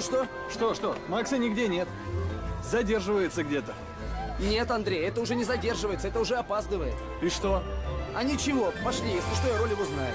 Ну что? Что, что? Макса нигде нет. Задерживается где-то. Нет, Андрей, это уже не задерживается, это уже опаздывает. И что? А ничего, пошли, если что, я роль его знаю.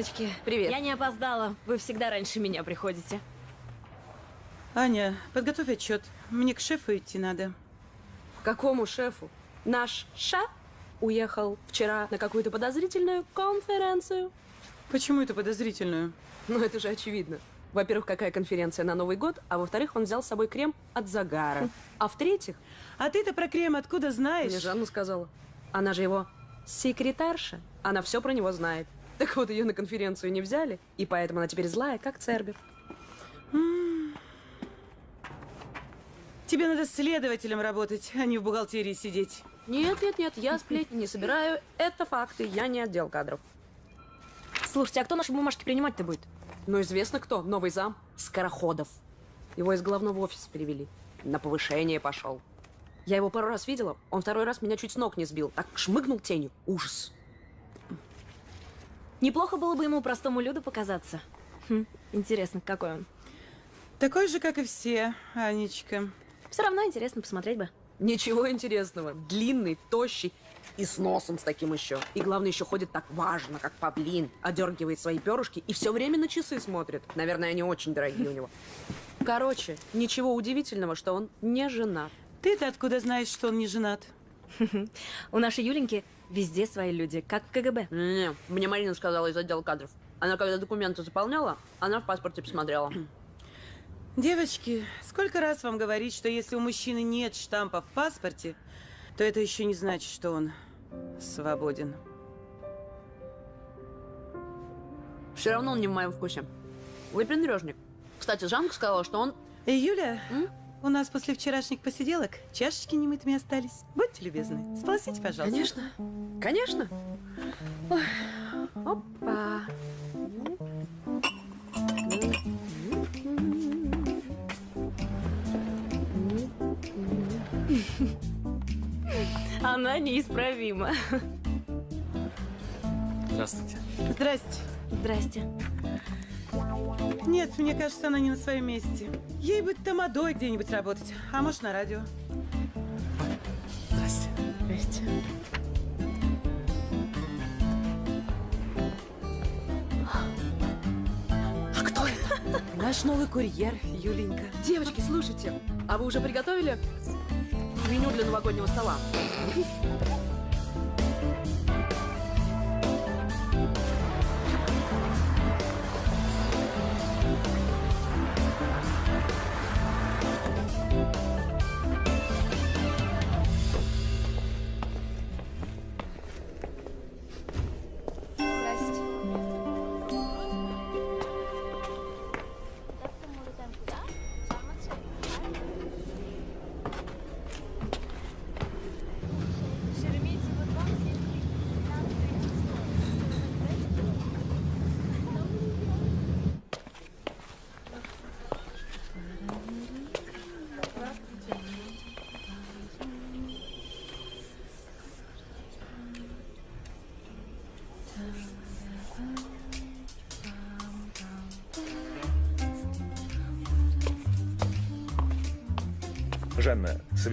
Девочки. Привет. Я не опоздала. Вы всегда раньше меня приходите. Аня, подготовь отчет. Мне к шефу идти надо. Какому шефу? Наш шеф уехал вчера на какую-то подозрительную конференцию. Почему это подозрительную? Ну, это же очевидно. Во-первых, какая конференция на Новый год, а во-вторых, он взял с собой крем от загара. А в-третьих, А ты-то про крем откуда знаешь? мне Жанна сказала, она же его секретарша, она все про него знает. Так вот, ее на конференцию не взяли, и поэтому она теперь злая, как Цербер. Тебе надо следователем работать, а не в бухгалтерии сидеть. Нет, нет, нет, я сплетни не собираю, это факты, я не отдел кадров. Слушайте, а кто наши бумажки принимать-то будет? Ну, известно кто, новый зам, Скороходов. Его из главного офиса перевели, на повышение пошел. Я его пару раз видела, он второй раз меня чуть с ног не сбил, так шмыгнул тенью, ужас. Неплохо было бы ему простому люду показаться. Хм, интересно, какой он. Такой же, как и все, Анечка. Все равно интересно посмотреть бы. Ничего интересного, длинный, тощий и с носом с таким еще. И главное, еще ходит так важно, как павлин, одергивает свои перышки и все время на часы смотрит. Наверное, они очень дорогие у него. Короче, ничего удивительного, что он не женат. Ты-то откуда знаешь, что он не женат? У нашей Юленьки везде свои люди, как в КГБ. Не, мне Марина сказала из отдела кадров. Она когда документы заполняла, она в паспорте посмотрела. Девочки, сколько раз вам говорить, что если у мужчины нет штампа в паспорте, то это еще не значит, что он свободен. Все равно он не в моем вкусе. Выпендрежник. Кстати, Жанка сказала, что он... Эй, Юля, М? У нас после вчерашних посиделок чашечки немытыми остались. Будьте любезны, сполосите, пожалуйста. Конечно. Конечно. Ой. Опа. Она неисправима. Здравствуйте. Здрасте. Здрасте. Нет, мне кажется, она не на своем месте. Ей бы тамадой где-нибудь работать, а может на радио. Здрасте. Здрасте. А кто это? Наш новый курьер, Юленька. Девочки, слушайте, а вы уже приготовили меню для новогоднего стола?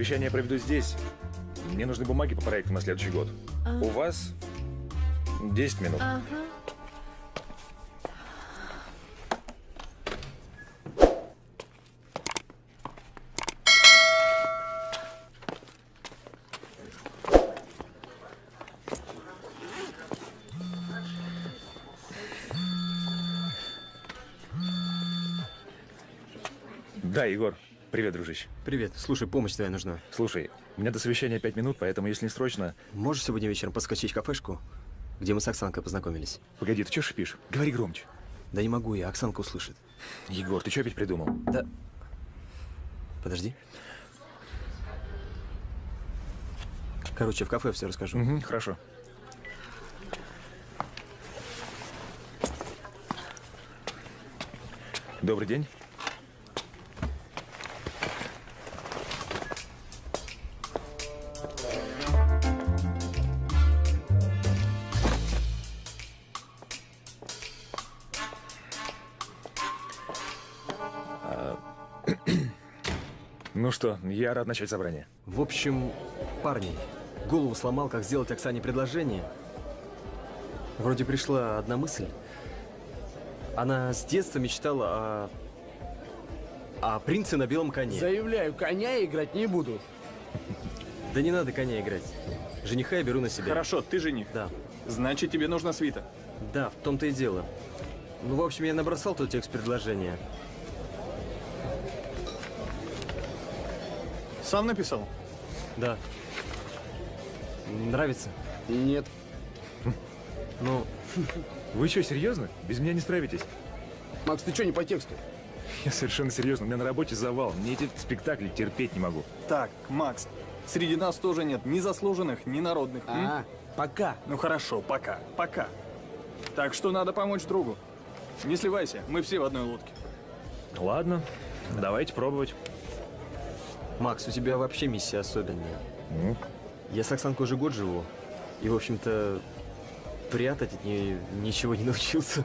Совещание проведу здесь. Мне нужны бумаги по проекту на следующий год. У вас 10 минут. Ага. Да, Егор. Привет, дружище. Привет. Слушай, помощь твоя нужна. Слушай, у меня до совещания 5 минут, поэтому если не срочно... Можешь сегодня вечером подскочить в кафешку, где мы с Оксанкой познакомились? Погоди, ты что шипишь? Говори громче. Да не могу я, Оксанка услышит. Егор, ты что опять придумал? Да. Подожди. Короче, в кафе все расскажу. Угу, хорошо. Добрый день. Что, я рад начать собрание. В общем, парни, голову сломал, как сделать Оксане предложение. Вроде пришла одна мысль. Она с детства мечтала о... о принце на белом коне. Заявляю, коня играть не буду. Да не надо коня играть. Жениха я беру на себя. Хорошо, ты жених. Да. Значит, тебе нужна свита. Да, в том-то и дело. Ну, в общем, я набросал тот текст предложения. Сам написал? Да. Нравится? Нет. Ну, Вы что, серьезно? Без меня не справитесь? Макс, ты что не по тексту? Я совершенно серьезно. У меня на работе завал. Мне эти спектакли терпеть не могу. Так, Макс, среди нас тоже нет ни заслуженных, ни народных. м? А, пока. Ну хорошо, пока, пока. Так что надо помочь другу. Не сливайся, мы все в одной лодке. Ладно, давайте пробовать. Макс, у тебя вообще миссия особенная. Ну, Я с Оксанкой уже год живу. И, в общем-то, прятать от нее ничего не научился.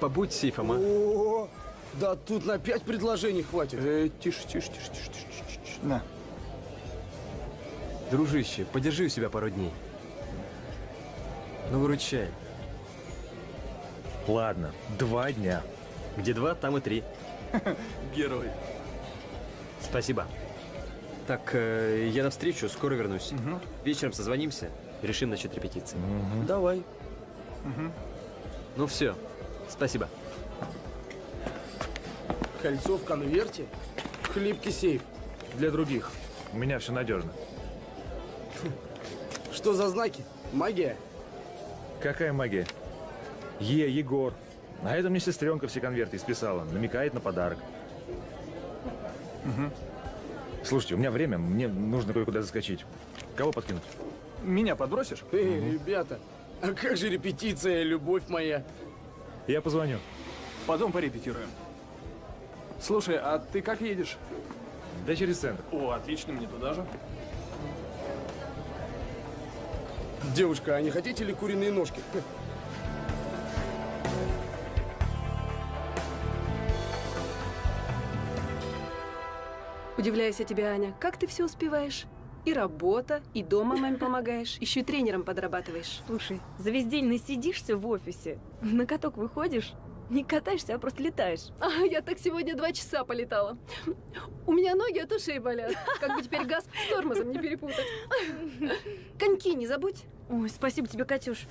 Побудь сейфом, а? О, да тут на пять предложений хватит. Э, тише, тише, тише, тише, тише, тише, тише. На. Дружище, подержи у себя пару дней. Ну, выручай. ладно, два дня. Где два, там и три. Герой. Спасибо. Так, э, я навстречу, скоро вернусь. Вечером созвонимся, решим насчет репетиции. Давай. Ну все, спасибо. Кольцо в конверте. Хлипкий сейф. Для других. У меня все надежно. Что за знаки? Магия? Какая магия? Е, Егор. А это мне сестренка все конверты исписала. Намекает на подарок. Слушайте, у меня время, мне нужно кое-куда заскочить. Кого подкинуть? Меня подбросишь? Эй, ребята, а как же репетиция, любовь моя? Я позвоню. Потом порепетируем. Слушай, а ты как едешь? Да через центр. О, отлично, мне туда же. Девушка, а не хотите ли куриные ножки? Удивляюсь я тебе, Аня. Как ты все успеваешь? И работа, и дома маме помогаешь, еще и тренером подрабатываешь. Слушай, за весь день насидишься в офисе, на каток выходишь, не катаешься, а просто летаешь. А, я так сегодня два часа полетала. У меня ноги от ушей болят. Как бы теперь газ с тормозом не перепутать. Коньки не забудь. Ой, спасибо тебе, Катюш.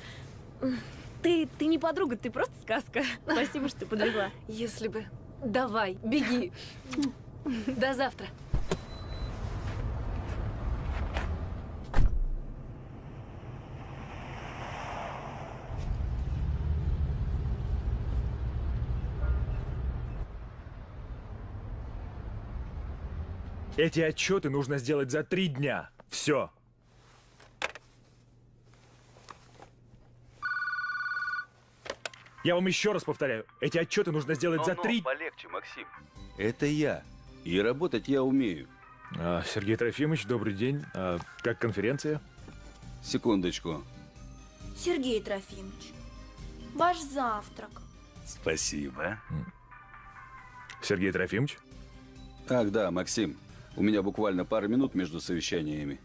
Ты, ты не подруга, ты просто сказка. Спасибо, что подвезла. Если бы. Давай, беги. До завтра. Эти отчеты нужно сделать за три дня. Все. Я вам еще раз повторяю, эти отчеты нужно сделать за три... полегче, Максим. Это я. И работать я умею. А, Сергей Трофимович, добрый день. А, как конференция? Секундочку. Сергей Трофимович, ваш завтрак. Спасибо. Сергей Трофимович? Ах да, Максим, у меня буквально пара минут между совещаниями.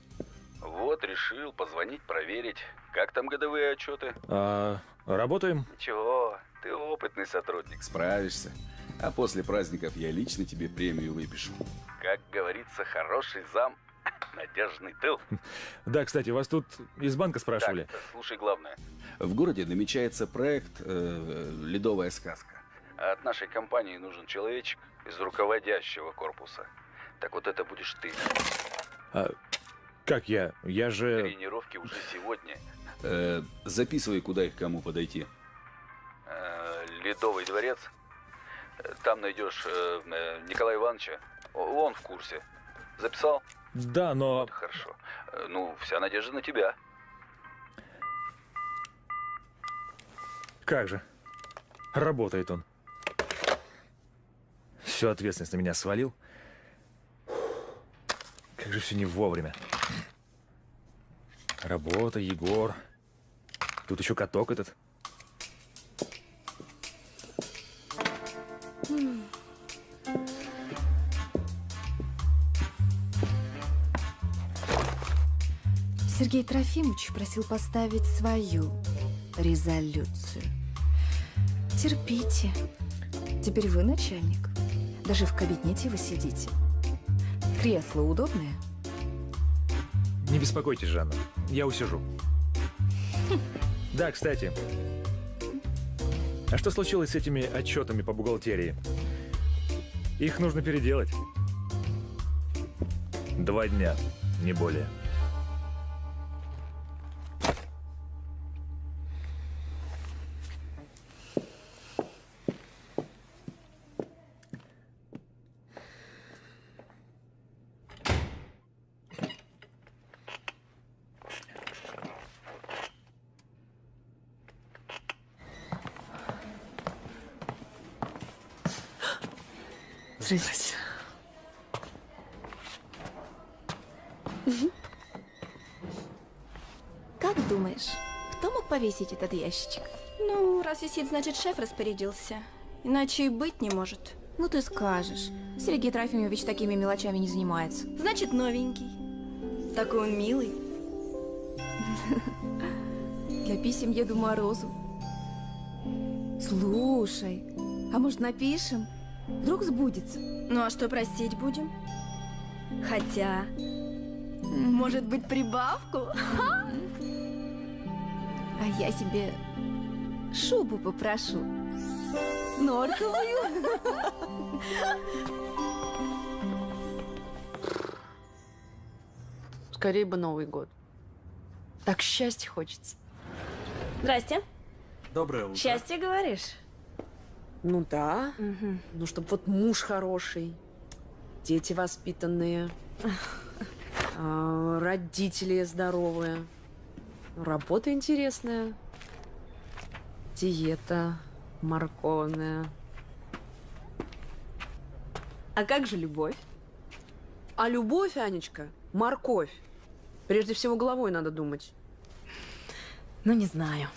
Вот, решил позвонить, проверить. Как там годовые отчеты? А, работаем? Ничего, ты опытный сотрудник, справишься. А после праздников я лично тебе премию выпишу. Как говорится, хороший зам, надежный тыл. Да, кстати, вас тут из банка спрашивали. Так, слушай главное. В городе намечается проект э, «Ледовая сказка». А от нашей компании нужен человечек из руководящего корпуса. Так вот это будешь ты. А, как я? Я же... Тренировки уже сегодня. Э, записывай, куда их кому подойти. Э, Ледовый дворец. Там найдешь э, э, Николая Ивановича. Он в курсе. Записал? Да, но... Вот хорошо. Э, Ну, вся надежда на тебя. Как же? Работает он. Всю ответственность на меня свалил. Как же все не вовремя. Работа, Егор. Тут еще каток этот. Сергей Трофимович просил поставить свою резолюцию. Терпите. Теперь вы начальник. Даже в кабинете вы сидите. Кресло удобное? Не беспокойтесь, Жанна. Я усижу. Да, кстати. А что случилось с этими отчетами по бухгалтерии? Их нужно переделать. Два дня, не более. Повесить этот ящичек? Ну, раз висит, значит, шеф распорядился. Иначе и быть не может. Ну ты скажешь. Сергей Трофимович такими мелочами не занимается. Значит, новенький. Такой он милый. Для писем Еду Морозу. Слушай, а может напишем? Вдруг сбудется. Ну а что просить будем? Хотя... Может быть, прибавку? А я себе шубу попрошу. Норковую. Скорее бы Новый год. Так счастья хочется. Здрасте. Доброе утро. Счастье, говоришь? Ну да. Ну, чтобы вот муж хороший, дети воспитанные, а, родители здоровые, работа интересная, диета морковная. А как же любовь? А любовь, Анечка, морковь. Прежде всего головой надо думать. Ну, не знаю.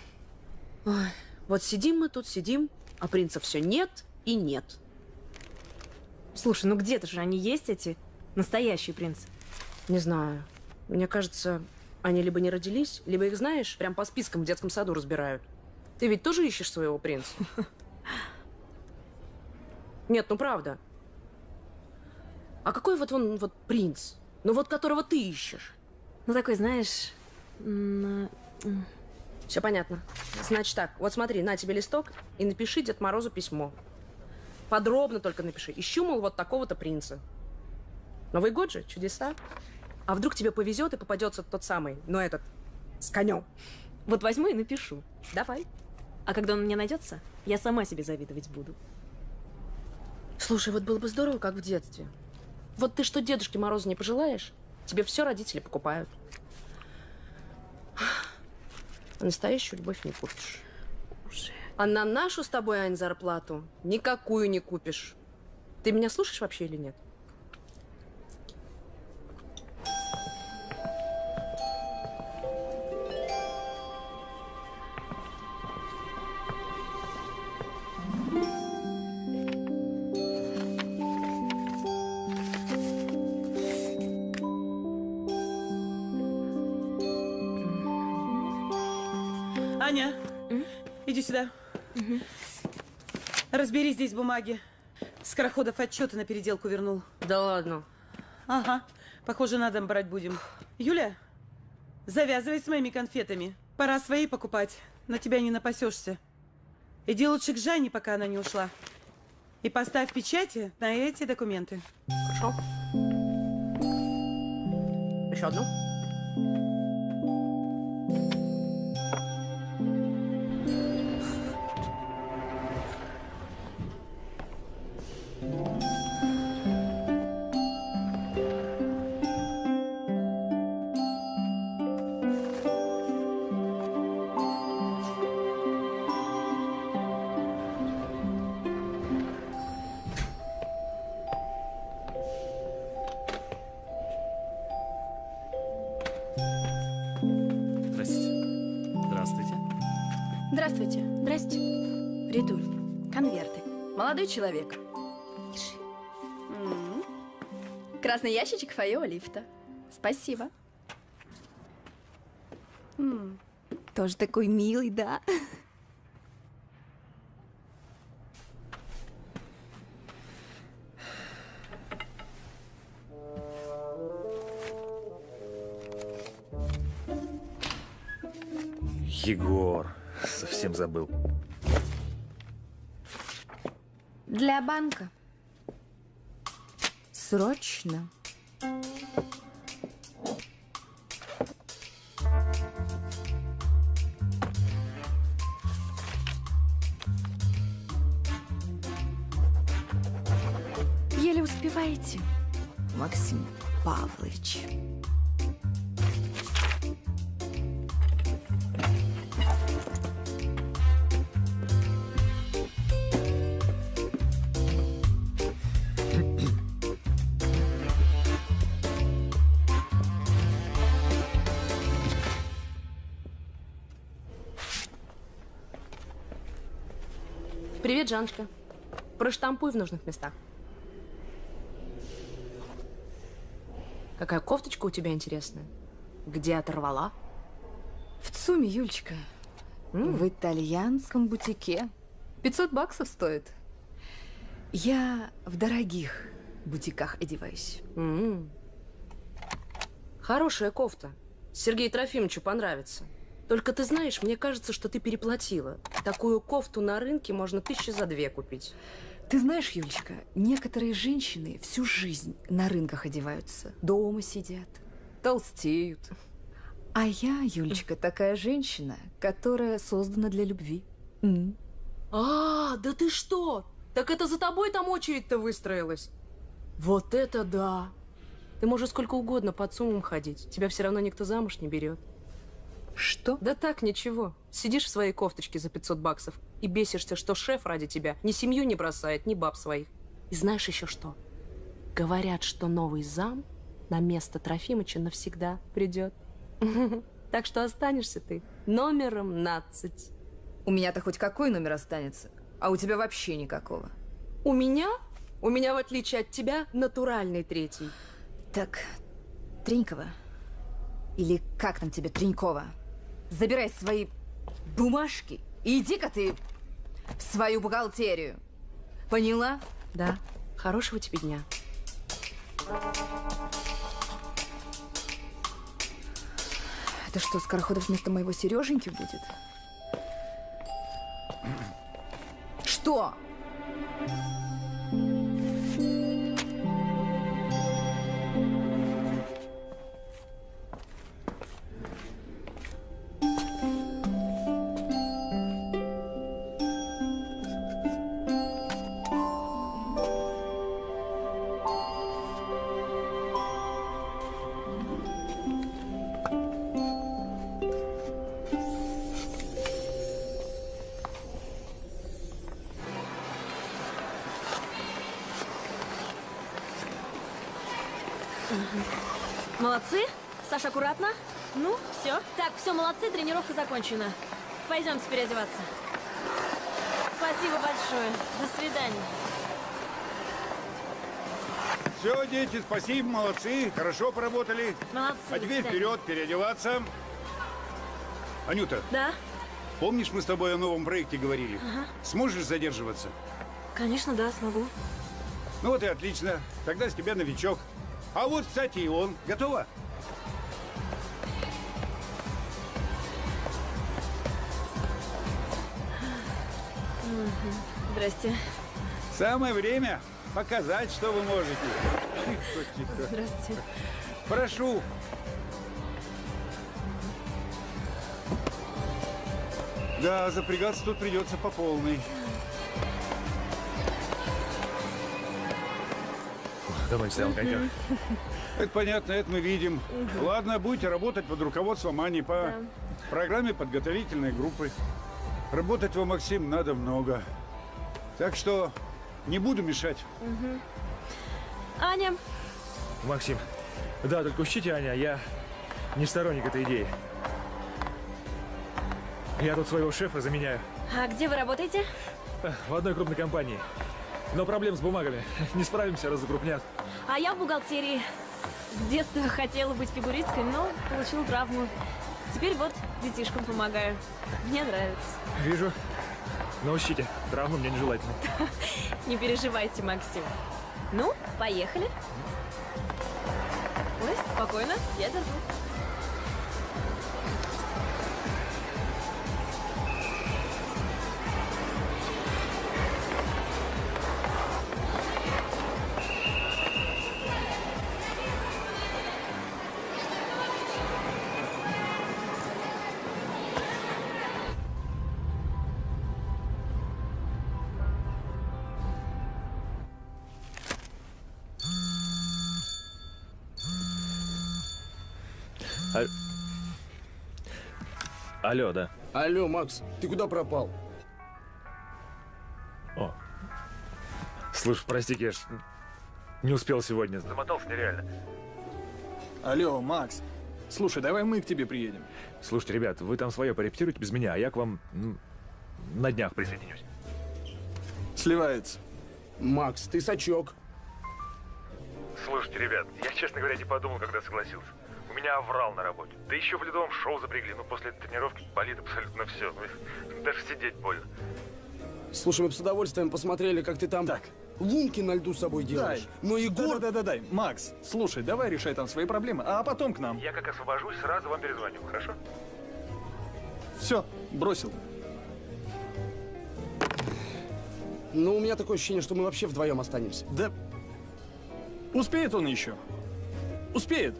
Ой, вот сидим мы тут, сидим, а принца все нет и нет. Слушай, ну где-то же они есть, эти настоящие принцы. Не знаю. Мне кажется, они либо не родились, либо их, знаешь, прям по спискам в детском саду разбирают. Ты ведь тоже ищешь своего принца? Нет, ну правда. А какой вот он вот принц? Ну вот которого ты ищешь? Ну, такой, знаешь... м, Все понятно. Значит так, вот смотри, на тебе листок и напиши Дед Морозу письмо. Подробно только напиши. Ищу, мол, вот такого-то принца. Новый год же, чудеса. А вдруг тебе повезет и попадется тот самый, но этот, с конем. Вот возьму и напишу. Давай. А когда он мне найдется, я сама себе завидовать буду. Слушай, вот было бы здорово, как в детстве. Вот ты что Дедушке Морозу не пожелаешь, тебе все родители покупают. А настоящую любовь не купишь. А на нашу с тобой, Ань, зарплату никакую не купишь. Ты меня слушаешь вообще или нет? Разбери здесь бумаги. Скороходов отчеты на переделку вернул. Да ладно. Ага. Похоже, на дом брать будем. Юля, завязывай с моими конфетами. Пора свои покупать. На тебя не напасешься. Иди лучше к Жанне, пока она не ушла. И поставь печати на эти документы. Хорошо. Еще одну. Человек. М. Красный ящичек фойе лифта. Спасибо. М. Тоже такой милый, да? Егор, совсем забыл. Для банка. Срочно. Еле успеваете, Максим Павлович. Привет, Жаночка. Проштампуй в нужных местах. Какая кофточка у тебя интересная? Где оторвала? В ЦУМе, Юлечка. В итальянском бутике. 500 баксов стоит. Я в дорогих бутиках одеваюсь. М. Хорошая кофта. Сергею Трофимовичу понравится. Только ты знаешь, мне кажется, что ты переплатила. Такую кофту на рынке можно тысячи за две купить. Ты знаешь, Юлечка, некоторые женщины всю жизнь на рынках одеваются, дома сидят, толстеют. А я, Юлечка, такая женщина, которая создана для любви. М. А, да ты что? Так это за тобой там очередь-то выстроилась? Вот это да! Ты можешь сколько угодно под суммом ходить. Тебя все равно никто замуж не берет. Что? Да так, ничего. Сидишь в своей кофточке за 500 баксов и бесишься, что шеф ради тебя ни семью не бросает, ни баб своих. И знаешь еще что? Говорят, что новый зам на место Трофимыча навсегда придет. Так что останешься ты номером 15. У меня-то хоть какой номер останется, а у тебя вообще никакого. У меня? У меня, в отличие от тебя, натуральный третий. Так, Тренькова, или как там тебе, Тренькова, забирай свои бумажки и иди-ка ты в свою бухгалтерию. Поняла? Да. Хорошего тебе дня. Это что, Скороходов вместо моего Сереженьки будет? Что? Молодцы. Все. Молодцы, тренировка закончена. Пойдемте переодеваться. Спасибо большое. До свидания. Все, дети, спасибо, молодцы, хорошо поработали. Молодцы, А теперь вперед, переодеваться. Анюта, Да? Помнишь, мы с тобой о новом проекте говорили? Ага. Сможешь задерживаться? Конечно, да, смогу. Ну вот и отлично. Тогда с тебя новичок. А вот, кстати, и он. Готова? Здрасте. Самое время показать, что вы можете. Здравствуйте. Прошу. Да, запрягаться тут придется по полной. Давай, стоял коньяк. Это понятно, это мы видим. Мгм. Ладно, будете работать под руководством Ани по программе подготовительной группы. Работать вам, Максим, надо много. Так что не буду мешать. Мгм. Аня, Максим, да, только учтите, Аня, я не сторонник этой идеи. Я тут своего шефа заменяю а где вы работаете? в одной крупной компании. Но проблем с бумагами. Не справимся, раз закрупнят. А я в бухгалтерии. С детства хотела быть фигуристкой, но получила травму. Теперь вот детишкам помогаю. Мне нравится. Вижу. Но учтите, травмы мне нежелательны. Не переживайте, Максим. Ну, поехали. Ой, спокойно, я держу. Алло, да. Алло, Макс, ты куда пропал? О. Слушай, прости, Кеш, не успел сегодня. Замотался нереально. Алло, Макс. Слушай, давай мы к тебе приедем. Слушайте, ребят, вы там свое порепетируйте без меня, а я к вам ну, на днях присоединюсь. Сливается. Макс, ты сачок. Слушайте, ребят, я, честно говоря, не подумал, когда согласился. У меня оврал на работе. Да еще в ледовом шоу запрягли. Ну, после этой тренировки болит абсолютно все. Ну, даже сидеть больно. Слушай, мы бы с удовольствием посмотрели, как ты там лунки на льду с собой делаешь. Но Егор... Да-да-да, Макс, слушай, давай решай там свои проблемы, а потом к нам. Я как освобожусь, сразу вам перезвоню, хорошо? Все, бросил. Ну, у меня такое ощущение, что мы вообще вдвоем останемся. Да успеет он еще? Успеет.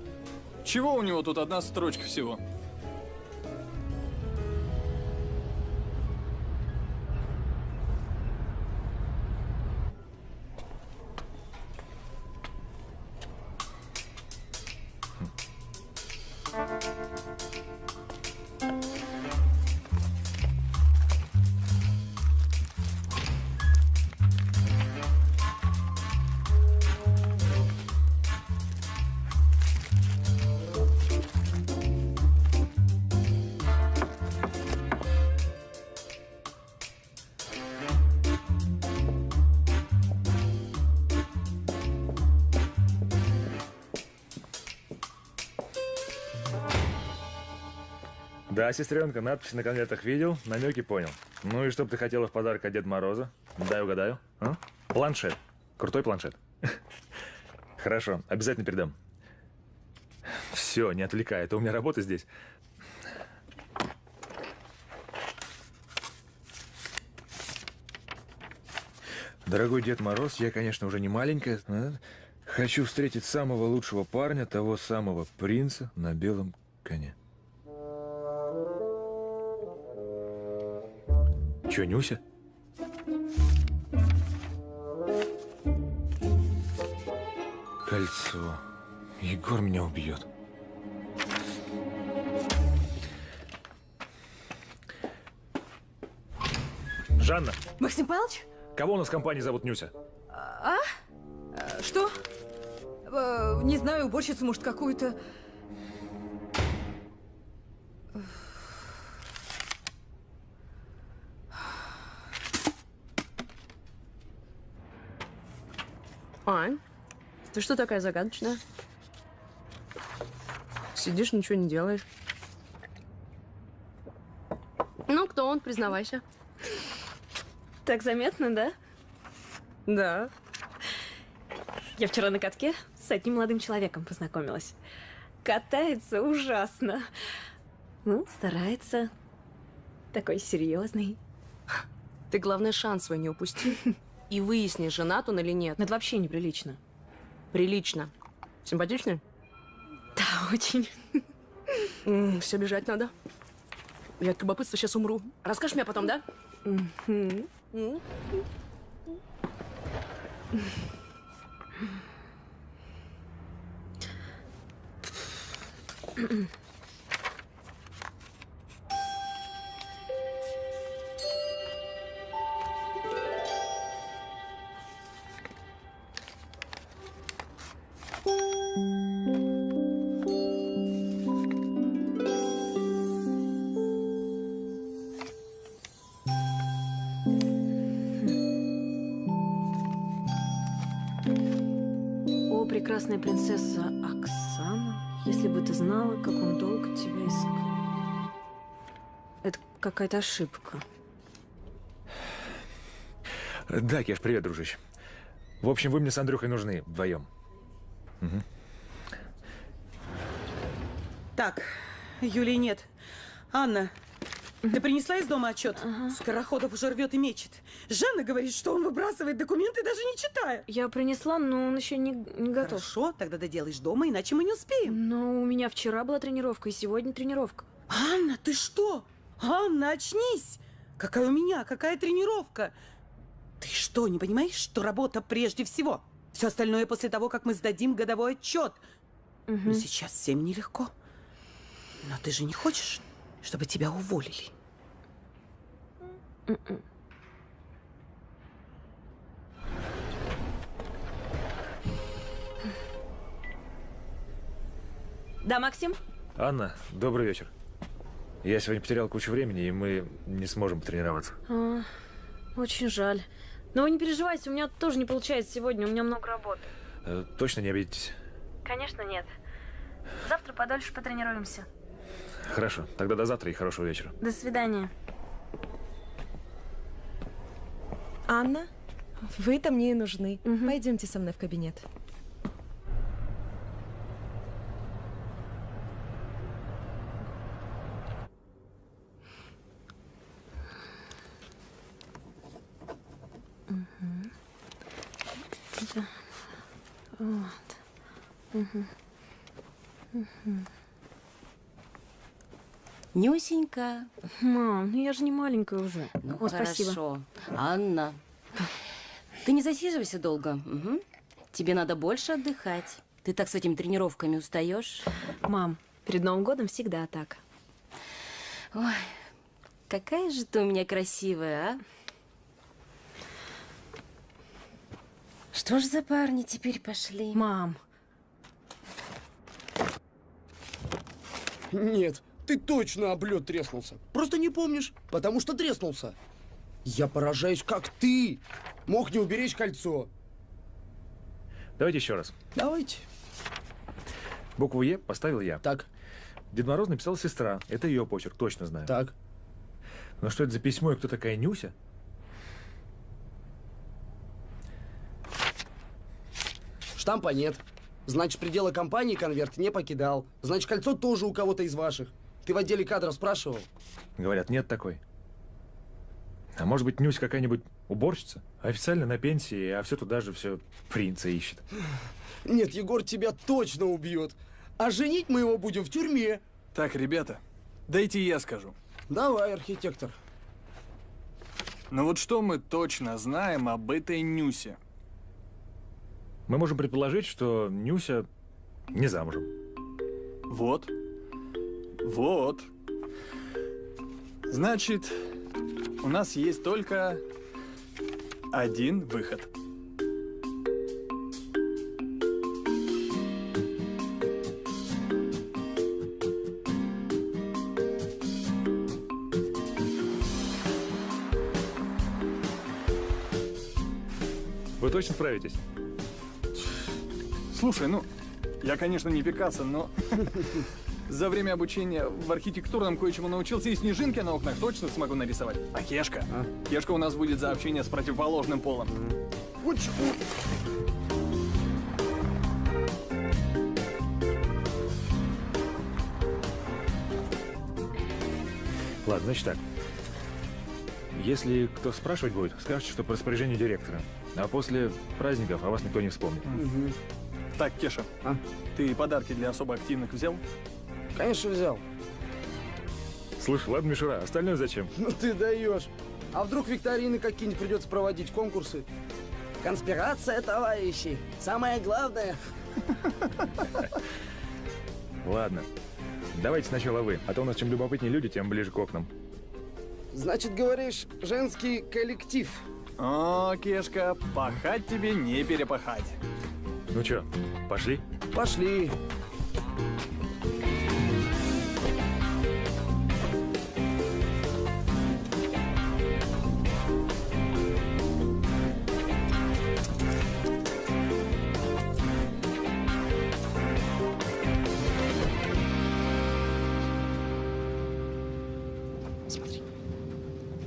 Чего у него тут одна строчка всего? Да, сестренка, надпись на конвертах видел, намеки понял. Ну и что бы ты хотела в подарок от Деда Мороза? Дай угадаю. А? Планшет. Крутой планшет. Хорошо, обязательно передам. Все, не отвлекай, это у меня работа здесь. Дорогой Дед Мороз, я, конечно, уже не маленькая, хочу встретить самого лучшего парня, того самого принца на белом коне. Че, Нюся? Кольцо. Егор меня убьет. Жанна, Максим Павлович? кого у нас в компании зовут Нюся? А? Э, Что? Э, Не знаю, уборщицу, может, какую-то. Ань, ты что такая загадочная? Сидишь, ничего не делаешь. Ну, кто он, признавайся. Так заметно, да? Да. Я вчера на катке с одним молодым человеком познакомилась. Катается ужасно. Ну, старается. Такой серьезный. Ты, главное, шанс свой не упусти. И выясни, женат он или нет. Это вообще неприлично. Прилично. Симпатичный? Да, очень. все бежать надо. Я от любопытства сейчас умру. Расскажешь мне потом, да? М? О, прекрасная принцесса Оксана, если бы ты знала, как он долго тебя искал. Это какая-то ошибка. Да, Кеш, привет, дружище. В общем, вы мне с Андрюхой нужны вдвоем. Мгм. Так, Юлии нет. Анна, ты принесла из дома отчет? Скороходов уже рвет и мечет. Жанна говорит, что он выбрасывает документы, даже не читая. Я принесла, но он еще не, не готов. Хорошо, тогда доделаешь дома, иначе мы не успеем. Но у меня вчера была тренировка, и сегодня тренировка. Анна, ты что? Анна, очнись! Какая у меня, какая тренировка? Ты что, не понимаешь, что работа прежде всего? Все остальное после того, как мы сдадим годовой отчет. Но сейчас всем нелегко. Но ты же не хочешь, чтобы тебя уволили? Да, Максим? Анна, добрый вечер. Я сегодня потерял кучу времени, и мы не сможем потренироваться. А, очень жаль. Но вы не переживайте, у меня тоже не получается сегодня, у меня много работы. Э, Точно не обидитесь? Конечно, нет. Завтра подольше потренируемся. Хорошо, тогда до завтра и хорошего вечера. До свидания. Анна, вы-то мне и нужны. Пойдемте со мной в кабинет. Да. Вот. Мгм. Мгм. Нюсенька. Мам, ну я же не маленькая уже. Ну, О, спасибо. хорошо. Анна, ты не засиживайся долго. Мгм. Тебе надо больше отдыхать. Ты так с этими тренировками устаешь. Мам, перед Новым годом всегда так. Ой, какая же ты у меня красивая, а? Что ж за парни теперь пошли? Мам. Нет, ты точно об лед треснулся. Просто не помнишь, потому что треснулся. Я поражаюсь, как ты мог не уберечь кольцо. Давайте еще раз. Давайте. Букву Е поставил я. Так. Дед Мороз написал сестра. Это ее почерк, точно знаю. Так. Но что это за письмо и кто такая Нюся? Штампа нет. Значит, пределы компании конверт не покидал. Значит, кольцо тоже у кого-то из ваших. Ты в отделе кадров спрашивал? Говорят, нет такой. А может быть, Нюся какая-нибудь уборщица? Официально на пенсии, а все туда же все принца ищет. Нет, Егор тебя точно убьет. А женить мы его будем в тюрьме. Так, ребята, дайте я скажу. Давай, архитектор. Ну вот что мы точно знаем об этой Нюсе? Мы можем предположить, что Нюся не замужем. Вот. Вот. Значит, у нас есть только один выход. Вы точно справитесь? Слушай, ну, я, конечно, не Пикассо, но За время обучения в архитектурном кое-чему научился и снежинки на окнах точно смогу нарисовать. А Кешка? Кешка у нас будет за общение с противоположным полом. Ладно, значит так. Если кто спрашивать будет, скажете, что по распоряжению директора. А после праздников о вас никто не вспомнит. Так, Кеша, ты подарки для особо активных взял? Конечно, взял. Слушай, ладно, Мишура, остальное зачем? Ну ты даешь. А вдруг викторины какие-нибудь придется проводить, конкурсы? Конспирация, товарищи. Самое главное. Ладно. Давайте сначала вы, а то у нас чем любопытнее люди, тем ближе к окнам. Значит, говоришь, женский коллектив. О, Кешка, пахать тебе не перепахать. Ну чё, пошли? Пошли. Смотри.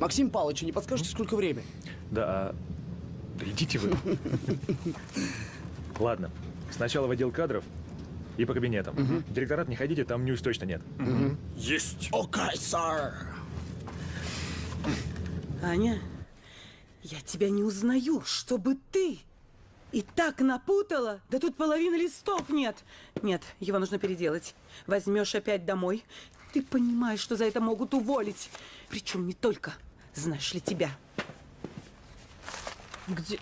Максим Павлович, не подскажете, сколько время? Да, а... Да идите вы. Ладно, сначала в отдел кадров и по кабинетам. В директорат не ходите, там нюс точно нет. Есть. Окей, сэр. Аня, я тебя не узнаю, чтобы ты и так напутала. Да тут половины листов нет. Нет, его нужно переделать. Возьмешь опять домой. Ты понимаешь, что за это могут уволить. Причем не только, знаешь ли, тебя. Где?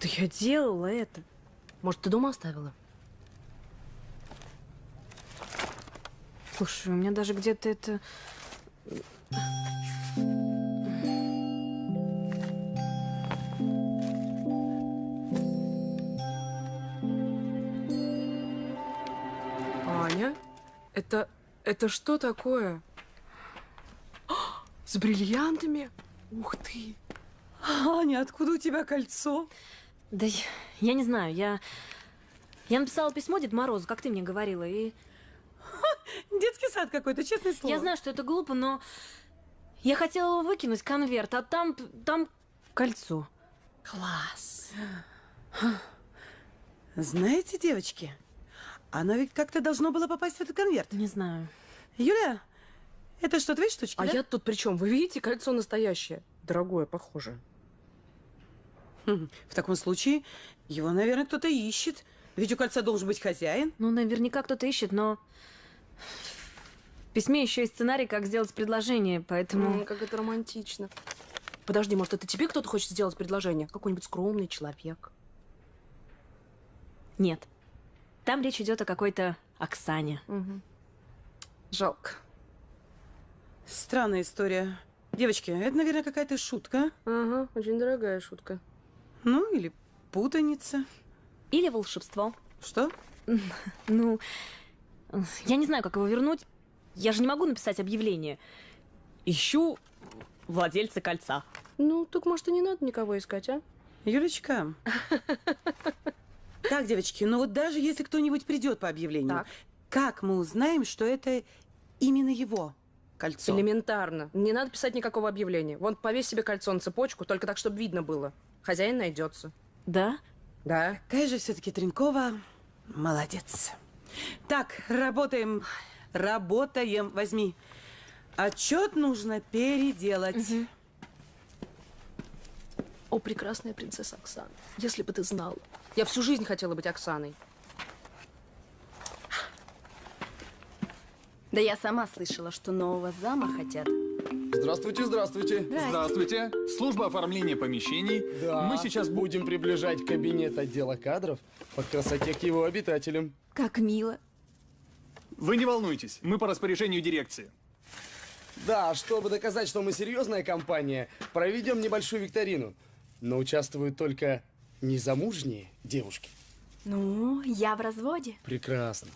Да я делала это. Может, ты дома оставила? Слушай, у меня даже где-то это... Аня? Это... это что такое? С бриллиантами? Ух ты! Аня, откуда у тебя кольцо? Да я, я не знаю, я... Я написала письмо Дед Морозу, как ты мне говорила, и... Детский сад какой-то, честное слово. Я знаю, что это глупо, но... Я хотела его выкинуть, конверт, а там... там кольцо. Класс. Знаете, девочки, оно ведь как-то должно было попасть в этот конверт. Не знаю. Юля, это что, твои штучки, А да? я тут при чем? Вы видите, кольцо настоящее. Дорогое, похоже. Хм, В таком случае его, наверное, кто-то ищет. Ведь у кольца должен быть хозяин. Ну, наверняка кто-то ищет, но... В письме еще есть сценарий, как сделать предложение, поэтому... М, как это романтично. Подожди, может, это тебе кто-то хочет сделать предложение? Какой-нибудь скромный человек. Нет. Там речь идет о какой-то Оксане. Жалко. Странная история. Девочки, это, наверное, какая-то шутка. Ага, очень дорогая шутка. Ну, или путаница. Или волшебство. Что? Ну, я не знаю, как его вернуть. Я же не могу написать объявление. Ищу владельца кольца. Ну, так может и не надо никого искать, а? Юлечка. Так, девочки, ну вот даже если кто-нибудь придет по объявлению, как мы узнаем, что это именно его кольцо? Элементарно. Не надо писать никакого объявления. Вон, повесь себе кольцо на цепочку, только так, чтобы видно было. Хозяин найдется. Да? Да. Какая же все-таки Тренкова молодец. Так, работаем. Работаем. Возьми. Отчет нужно переделать. О, прекрасная принцесса Оксана. Если бы ты знала. Я всю жизнь хотела быть Оксаной. Да я сама слышала, что нового зама хотят. Здравствуйте, здравствуйте. Здравствуйте. Служба оформления помещений. Да, Мы сейчас бу- будем приближать кабинет отдела кадров по красоте к его обитателям. Как мило. Вы не волнуйтесь, мы по распоряжению дирекции. Да, чтобы доказать, что мы серьезная компания, проведем небольшую викторину. Но участвуют только незамужние девушки. Ну, я в разводе. Прекрасно.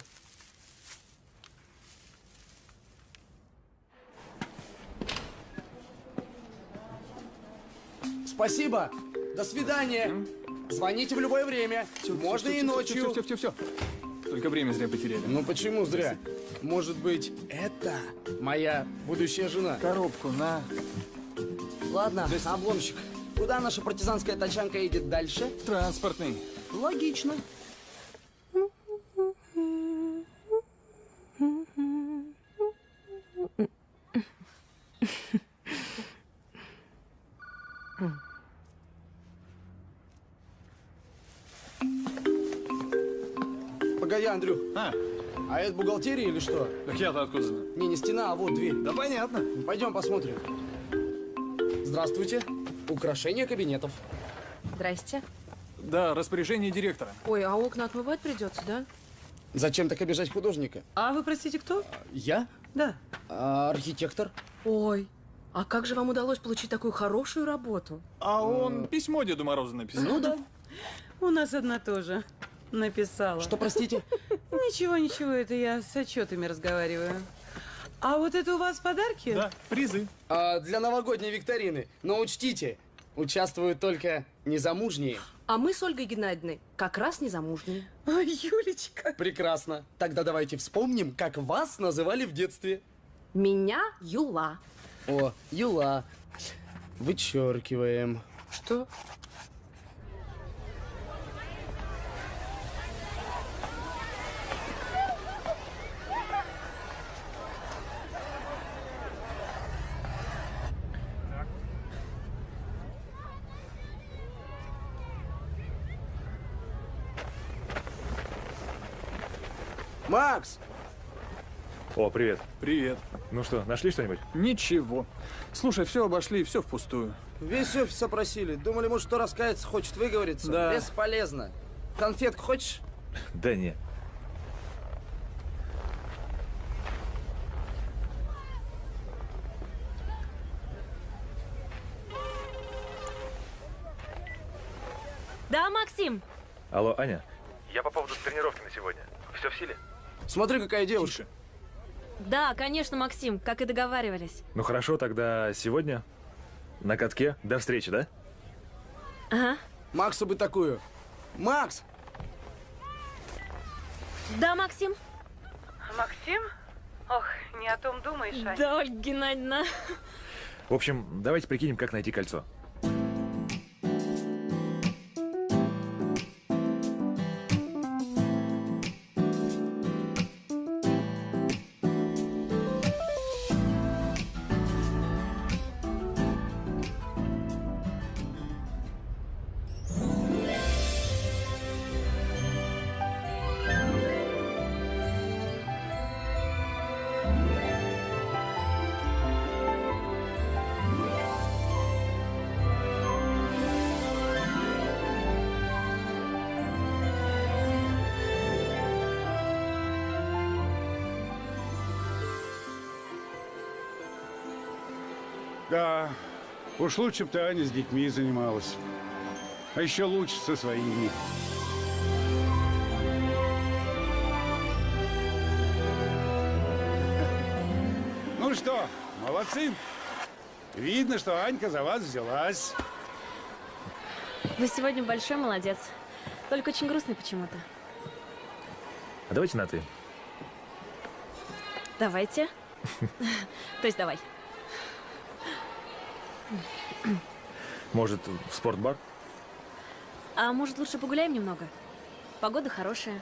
Спасибо. До свидания. Звоните в любое время. Можно и ночью. Все, все, все, все. только время зря потеряли. Ну почему зря? Может быть, это моя будущая жена? Коробку на. Ладно, обломщик. Куда наша партизанская тачанка едет дальше? Транспортный. Логично. Погоди, Андрюх. А? А это бухгалтерия или что? Так я-то откуда знаю? Не, не стена, а вот дверь. Да понятно. Пойдем посмотрим. Здравствуйте. Украшение кабинетов. Здрасте. Да, распоряжение директора. Ой, а окна отмывать придется, да? Зачем так обижать художника? А вы, простите, кто? Я? Да. А, архитектор. Ой, а как же вам удалось получить такую хорошую работу? А он письмо Деду Морозу написал. Ну да. У нас одна тоже написала. Что, простите? Ничего, ничего, это я с отчетами разговариваю. А вот это у вас подарки? Да, призы. А, для новогодней викторины. Но учтите, участвуют только незамужние. А мы с Ольгой Геннадьевной как раз незамужние. Ой, Юлечка. Прекрасно. Тогда давайте вспомним, как вас называли в детстве. Меня Юла. О, Юла. Вычеркиваем. Что? Макс! О, привет. Привет. Ну что, нашли что-нибудь? Ничего. Слушай, все обошли, все впустую. Весь офис опросили. Думали, может, кто раскается, хочет выговориться. Да. Бесполезно. Конфетку хочешь? Да не. Да, Максим? Алло, Аня? Я по поводу тренировки на сегодня. Все в силе? Смотри, какая девушка. Да, конечно, Максим, как и договаривались. Ну хорошо, тогда сегодня на катке. До встречи, да? Ага. Максу бы такую. Макс! Да, Максим? Максим? Ох, не о том думаешь, Ань. Да, Ольга Геннадьевна. В общем, давайте прикинем, как найти кольцо. Уж лучше бы ты, Аня, с детьми занималась. А еще лучше со своими. Ну что, молодцы. Видно, что Анька за вас взялась. Вы сегодня большой молодец. Только очень грустный почему-то. А давайте на ты. Давайте. То есть давай. Может, в спортбар? А может, лучше погуляем немного? Погода хорошая.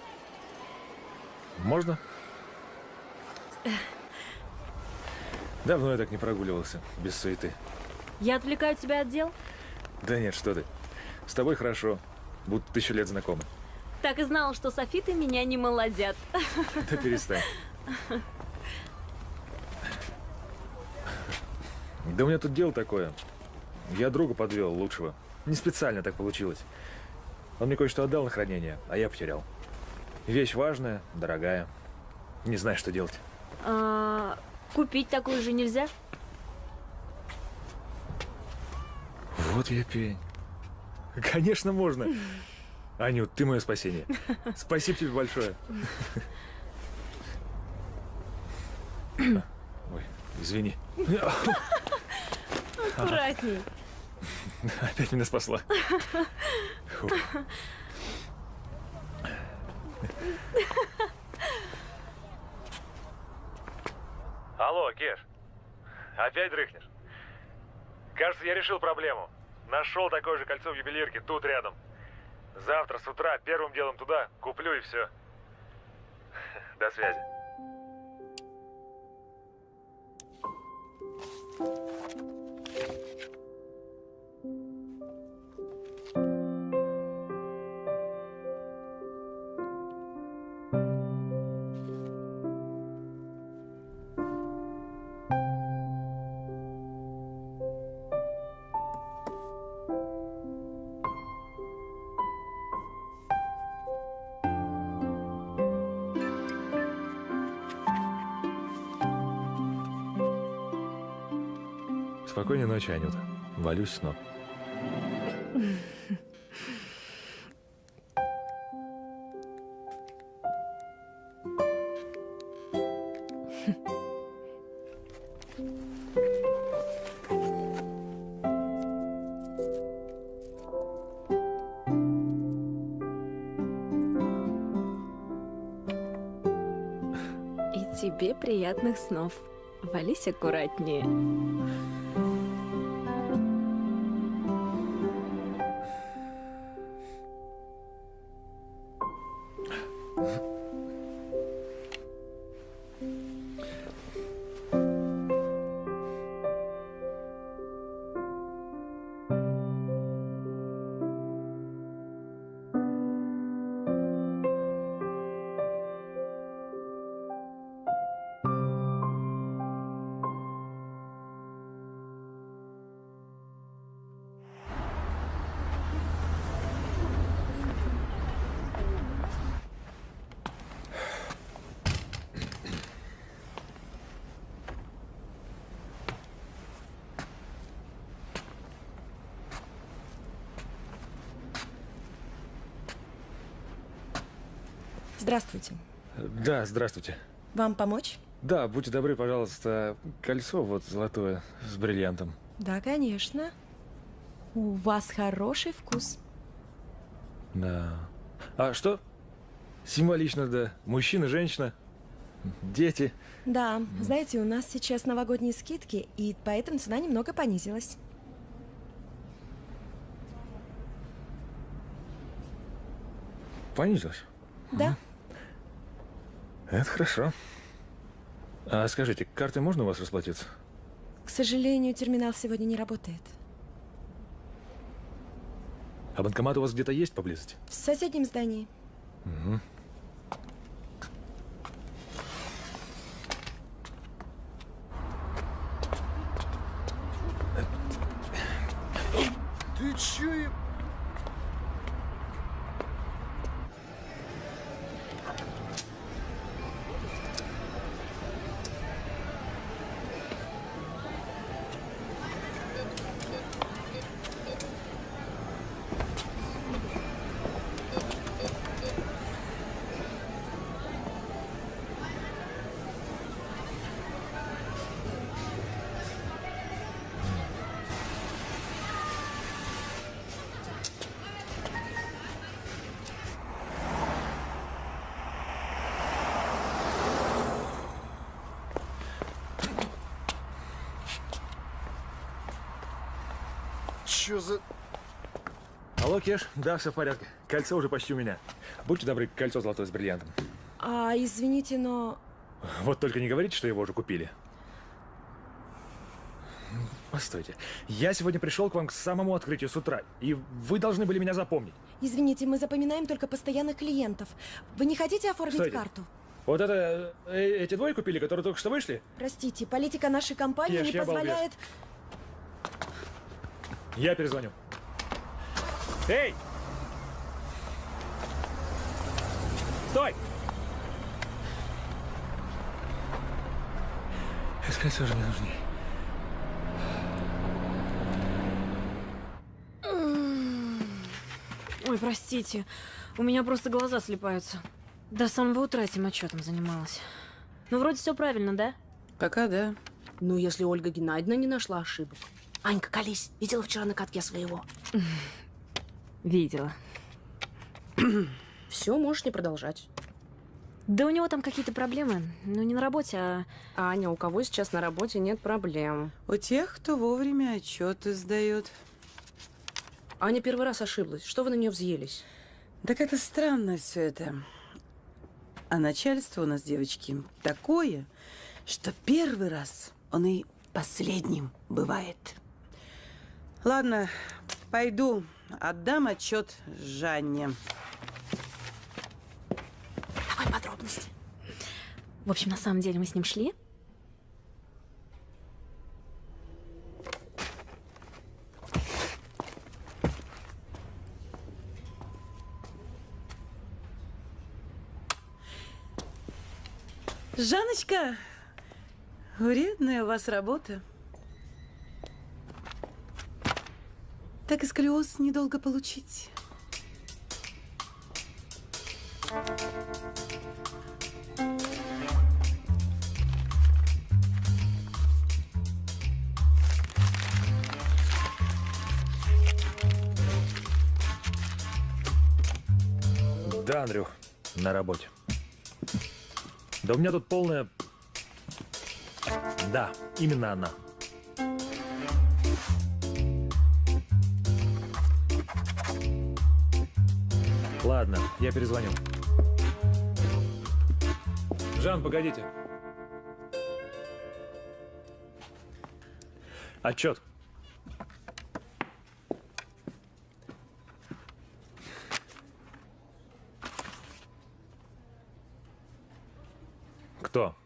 Можно? Давно я так не прогуливался, без суеты. Я отвлекаю тебя от дел? Да нет, что ты. С тобой хорошо. Будто тысячу лет знакомы. Так и знала, что софиты меня не молодят. Да перестань. Да у меня тут дело такое. Я друга подвел, лучшего. Не специально так получилось. Он мне кое-что отдал на хранение, а я потерял. Вещь важная, дорогая. Не знаю, что делать. А, купить такую же нельзя? Вот я пень. Конечно, можно. Анют, ты мое спасение. Спасибо тебе большое. Ой, извини. Аккуратней. Опять меня спасла. Фу. Алло, Кеш. Опять дрыхнешь? Кажется, я решил проблему. Нашел такое же кольцо в ювелирке, тут рядом. Завтра с утра первым делом туда куплю и все. До связи. Thank you. Ночи, Анюта. Валюсь с ног. И тебе приятных снов. Вались аккуратнее. Здравствуйте. Да, здравствуйте. Вам помочь? Да, будьте добры, пожалуйста, кольцо вот золотое с бриллиантом. Да, конечно. У вас хороший вкус. Да. А что? Символично, да. Мужчина, женщина, дети. Да, знаете, у нас сейчас новогодние скидки, и поэтому цена немного понизилась. Понизилась? Да. Это хорошо. А скажите, картой можно у вас расплатиться? К сожалению, терминал сегодня не работает. А банкомат у вас где-то есть поблизости? В соседнем здании. Угу. Чё за... Алло, Кеш? Да, все в порядке. Кольцо уже почти у меня. Будьте добры, кольцо золотое с бриллиантом. А, извините, но... Вот только не говорите, что его уже купили. Постойте. Я сегодня пришел к вам к самому открытию с утра, и вы должны были меня запомнить. Извините, мы запоминаем только постоянных клиентов. Вы не хотите оформить Стойте. карту? Вот это... э, эти двое купили, которые только что вышли? Простите, политика нашей компании Ешь, не я балбес. Я перезвоню. Эй! Стой! Же мне нужнее. Ой, простите. У меня просто глаза слепаются. До самого утра этим отчетом занималась. Ну, вроде все правильно, да? Пока да. Ну, если Ольга Геннадьевна не нашла ошибок. Анька, колись. Видела вчера на катке своего? Видела. Все, можешь не продолжать. Да у него там какие-то проблемы. Ну, не на работе, а... Аня, у кого сейчас на работе нет проблем? У тех, кто вовремя отчеты сдает. Аня первый раз ошиблась. Что вы на нее взъелись? Так это странно все это. А начальство у нас, девочки, такое, что первый раз он и последним бывает. Ладно, пойду, отдам отчет Жанне. Давай подробности. В общем, на самом деле мы с ним шли. Жанночка, вредная у вас работа. Так и сколиоз недолго получить. Да, Андрюх, на работе. Да у меня тут полная... Да, именно она. Ладно, я перезвоню. Жан, погодите. Отчет. Кто?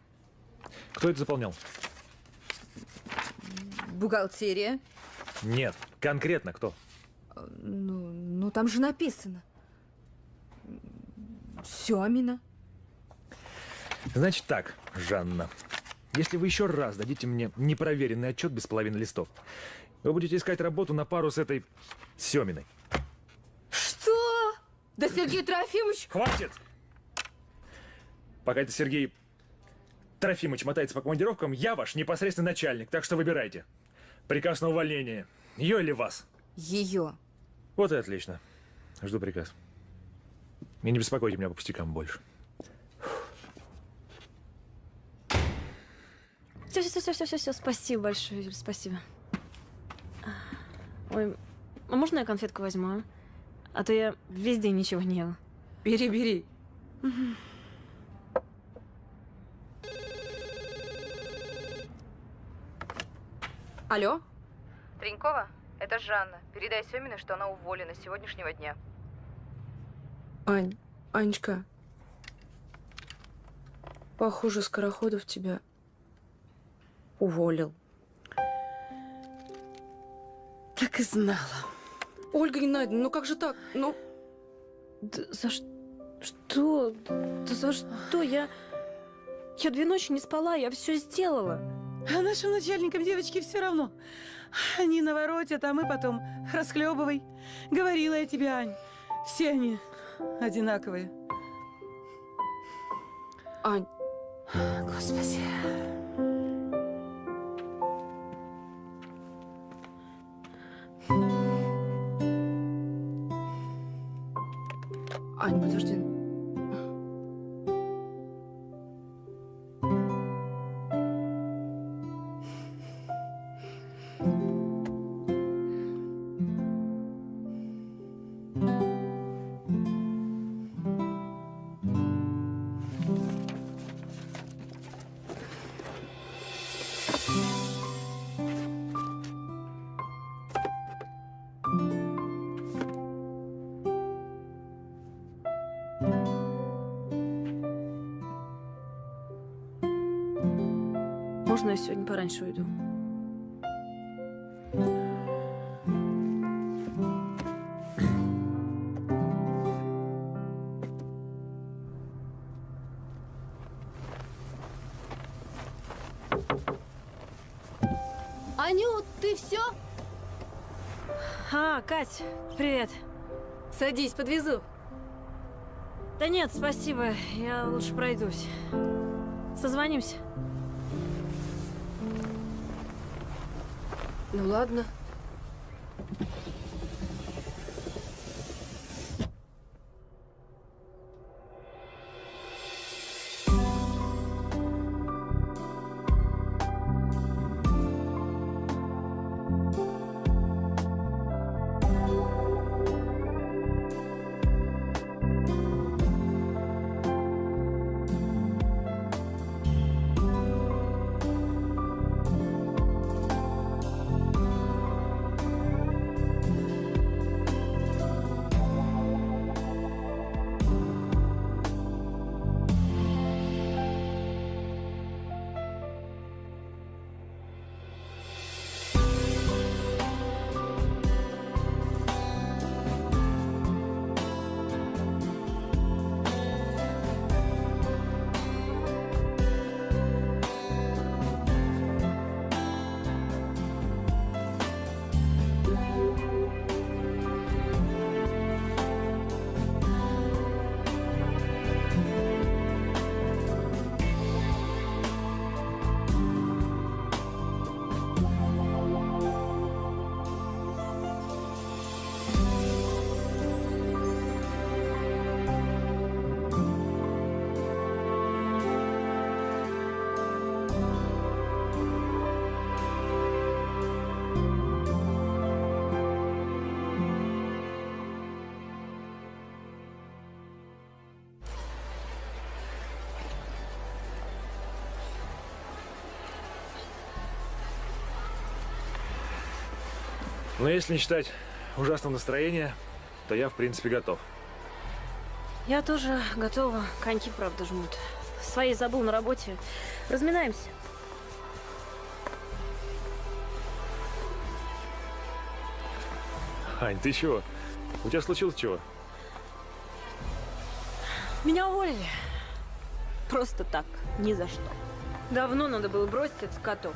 Кто это заполнял? Бухгалтерия. Нет, конкретно кто? Ну, ну там же написано. Семина. Значит так, Жанна. Если вы еще раз дадите мне непроверенный отчет без половины листов, вы будете искать работу на пару с этой Семиной. Что? Да Сергей Трофимович... Хватит! Пока это Сергей Трофимович мотается по командировкам, я ваш непосредственный начальник, так что выбирайте. Приказ на увольнение. Ее или вас? Ее. Вот и отлично. Жду приказ. И не беспокойте меня по пустякам больше. Все, все, все, все, все, все. Спасибо большое, Юль, спасибо. Ой, а можно я конфетку возьму, а? А то я весь день ничего не ела. Бери, бери. Алло? Тренькова, это Жанна. Передай Семиной, что она уволена с сегодняшнего дня. Ань, Анечка. Похоже, Скороходов тебя уволил. Так и знала. Ольга Геннадьевна, ну как же так? Ну... Да за что? Что? Да за что? Я... Я две ночи не спала, я все сделала. А нашим начальникам, девочки, все равно. Они наворотят, а мы потом расхлебывай. Говорила я тебе, Ань. Все они одинаковые. Ань. Господи. Ань, подожди. Сегодня пораньше уйду? Анют, ты все? А, Кать, привет. Садись, подвезу. Да нет, спасибо, я лучше пройдусь. Созвонимся. Ну ладно. Но если не считать ужасного настроения, то я, в принципе, готов. Я тоже готова. Коньки, правда, жмут. Свои забыл на работе. Разминаемся. Ань, ты чего? У тебя случилось чего? Меня уволили. Просто так, ни за что. Давно надо было бросить этот каток.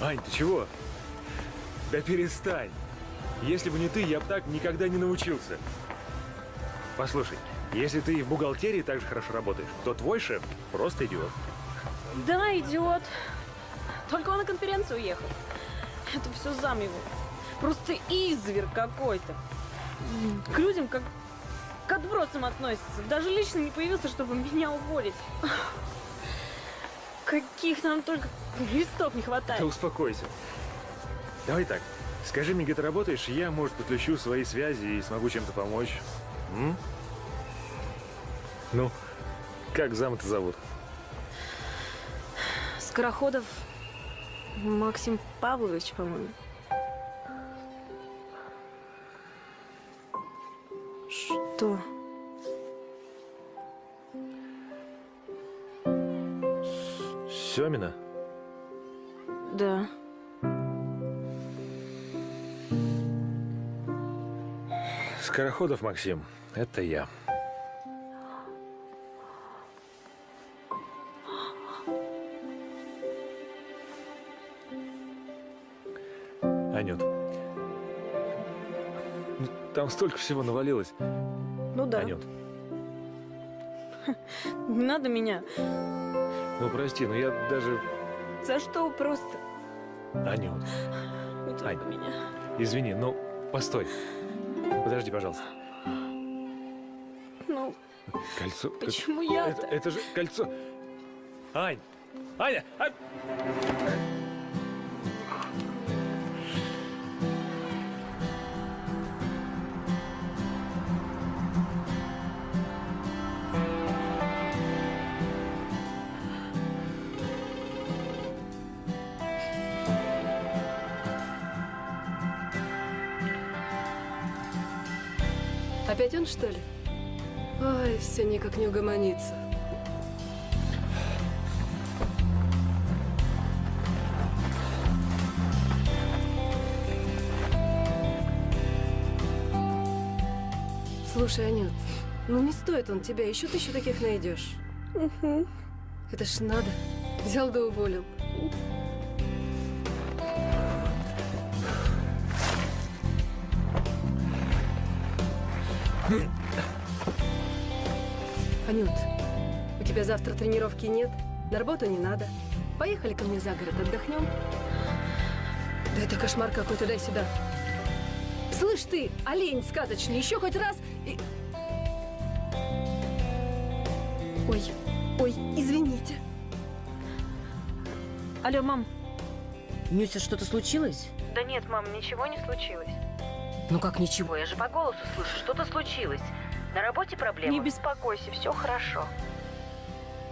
Ань, ты чего? Да перестань. Если бы не ты, я бы так никогда не научился. Послушай, если ты в бухгалтерии так же хорошо работаешь, то твой шеф просто идиот. Да, идиот. Только он на конференцию уехал. Это все зам его. Просто изверг какой-то. К людям как к отбросам относится. Даже лично не появился, чтобы меня уволить. Каких нам только листов не хватает. Да успокойся. Давай так, скажи мне, где ты работаешь, я, может, подключу свои связи и смогу чем-то помочь. М? Ну, как зам-то зовут? Скороходов Максим Павлович, по-моему. Что? Семина? Да. Скороходов Максим, это я. Анют, там столько всего навалилось. Ну да. Анют, Не надо меня. ну прости, но я даже... За что просто? Анют, Не Ань. меня. извини, ну постой. Подожди, пожалуйста. Ну, Кольцо... Почему я-то? Это, это же кольцо... Ань! Аня! Ань! Что ли? Ой, все никак не угомонится. Слушай, Анют, ну не стоит он тебя, еще тысячу таких найдешь. Это ж надо. Взял да уволил. Анют, у тебя завтра тренировки нет, на работу не надо. Поехали ко мне за город, отдохнем. Да это кошмар какой-то, дай сюда. Слышь ты, олень сказочный, еще хоть раз и... Ой, ой, извините. Алло, мам. Нюся, что-то случилось? Да нет, мам, ничего не случилось. Ну как ничего? Я же по голосу слышу, что-то случилось. На работе проблемы? Не беспокойся, все хорошо.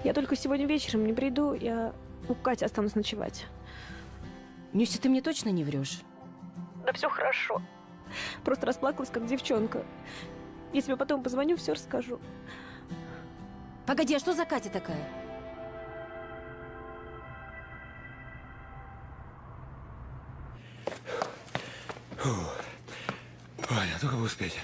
Я только сегодня вечером не приду, я у Кати останусь ночевать. Нюся, ты мне точно не врешь? Да все хорошо. Просто расплакалась, как девчонка. Я тебе потом позвоню, все расскажу. Погоди, а что за Катя такая? Ой, а только бы успеть.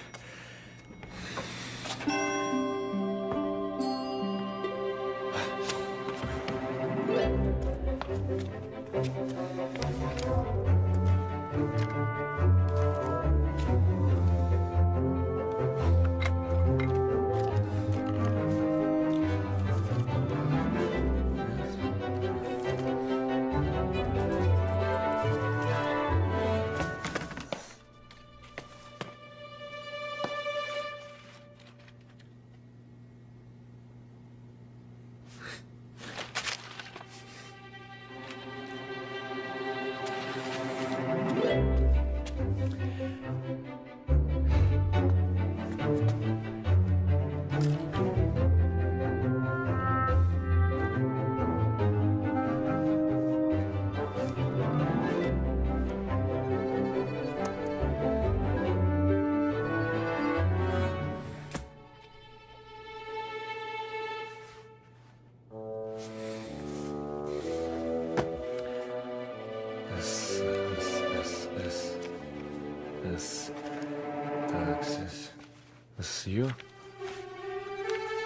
С... Ё...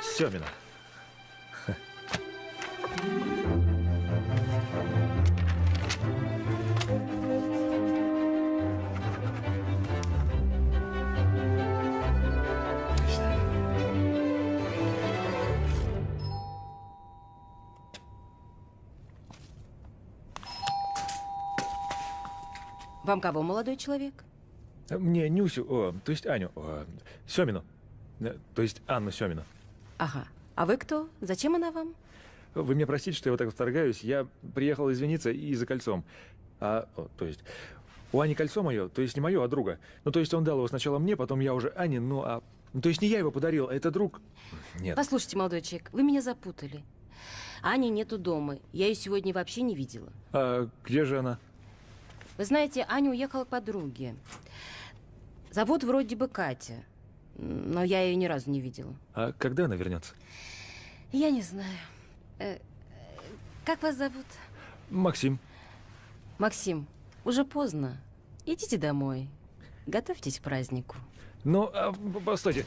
Семина. Вам кого, молодой человек? Мне Нюсю, о, то есть Аню, о, Семину. То есть Анну Семину. Ага. А вы кто? Зачем она вам? Вы меня простите, что я вот так вторгаюсь. Я приехал извиниться и за кольцом. А, о, то есть, у Ани кольцо мое, то есть не мое, а друга. Ну, то есть он дал его сначала мне, потом я уже Ане, ну, а... Ну, то есть не я его подарил, а это друг... Нет. Послушайте, молодой человек, вы меня запутали. Ани нету дома. Я ее сегодня вообще не видела. А где же она? Вы знаете, Аня уехала к подруге. Зовут вроде бы Катя. Но я ее ни разу не видела. А когда она вернется? Я не знаю. Э, э, как вас зовут? Максим. Максим, уже поздно. Идите домой. Готовьтесь к празднику. Ну, а, постойте.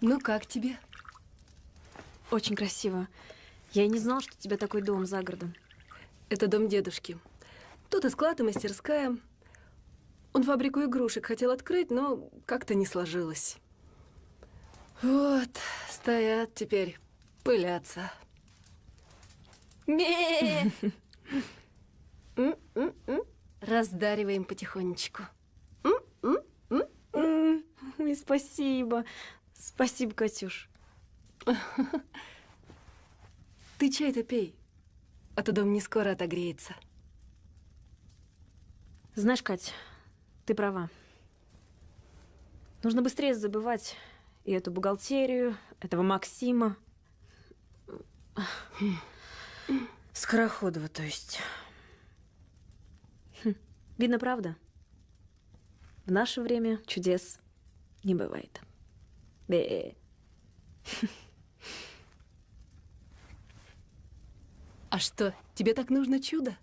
Ну как тебе? Очень красиво. Я и не знал, что у тебя такой дом за городом. Это дом дедушки. Тут и склад, и мастерская. Он фабрику игрушек хотел открыть, но как-то не сложилось. Вот, стоят теперь, пылятся. Ме! Раздариваем потихонечку. Ой, спасибо. Спасибо, Катюш. Ты чай-то пей, а то дом не скоро отогреется. Знаешь, Кать, ты права. Нужно быстрее забывать и эту бухгалтерию, этого Максима. Скороходова, то есть. Хм, Видно, правда? В наше время чудес не бывает. Бе. А что, тебе так нужно чудо?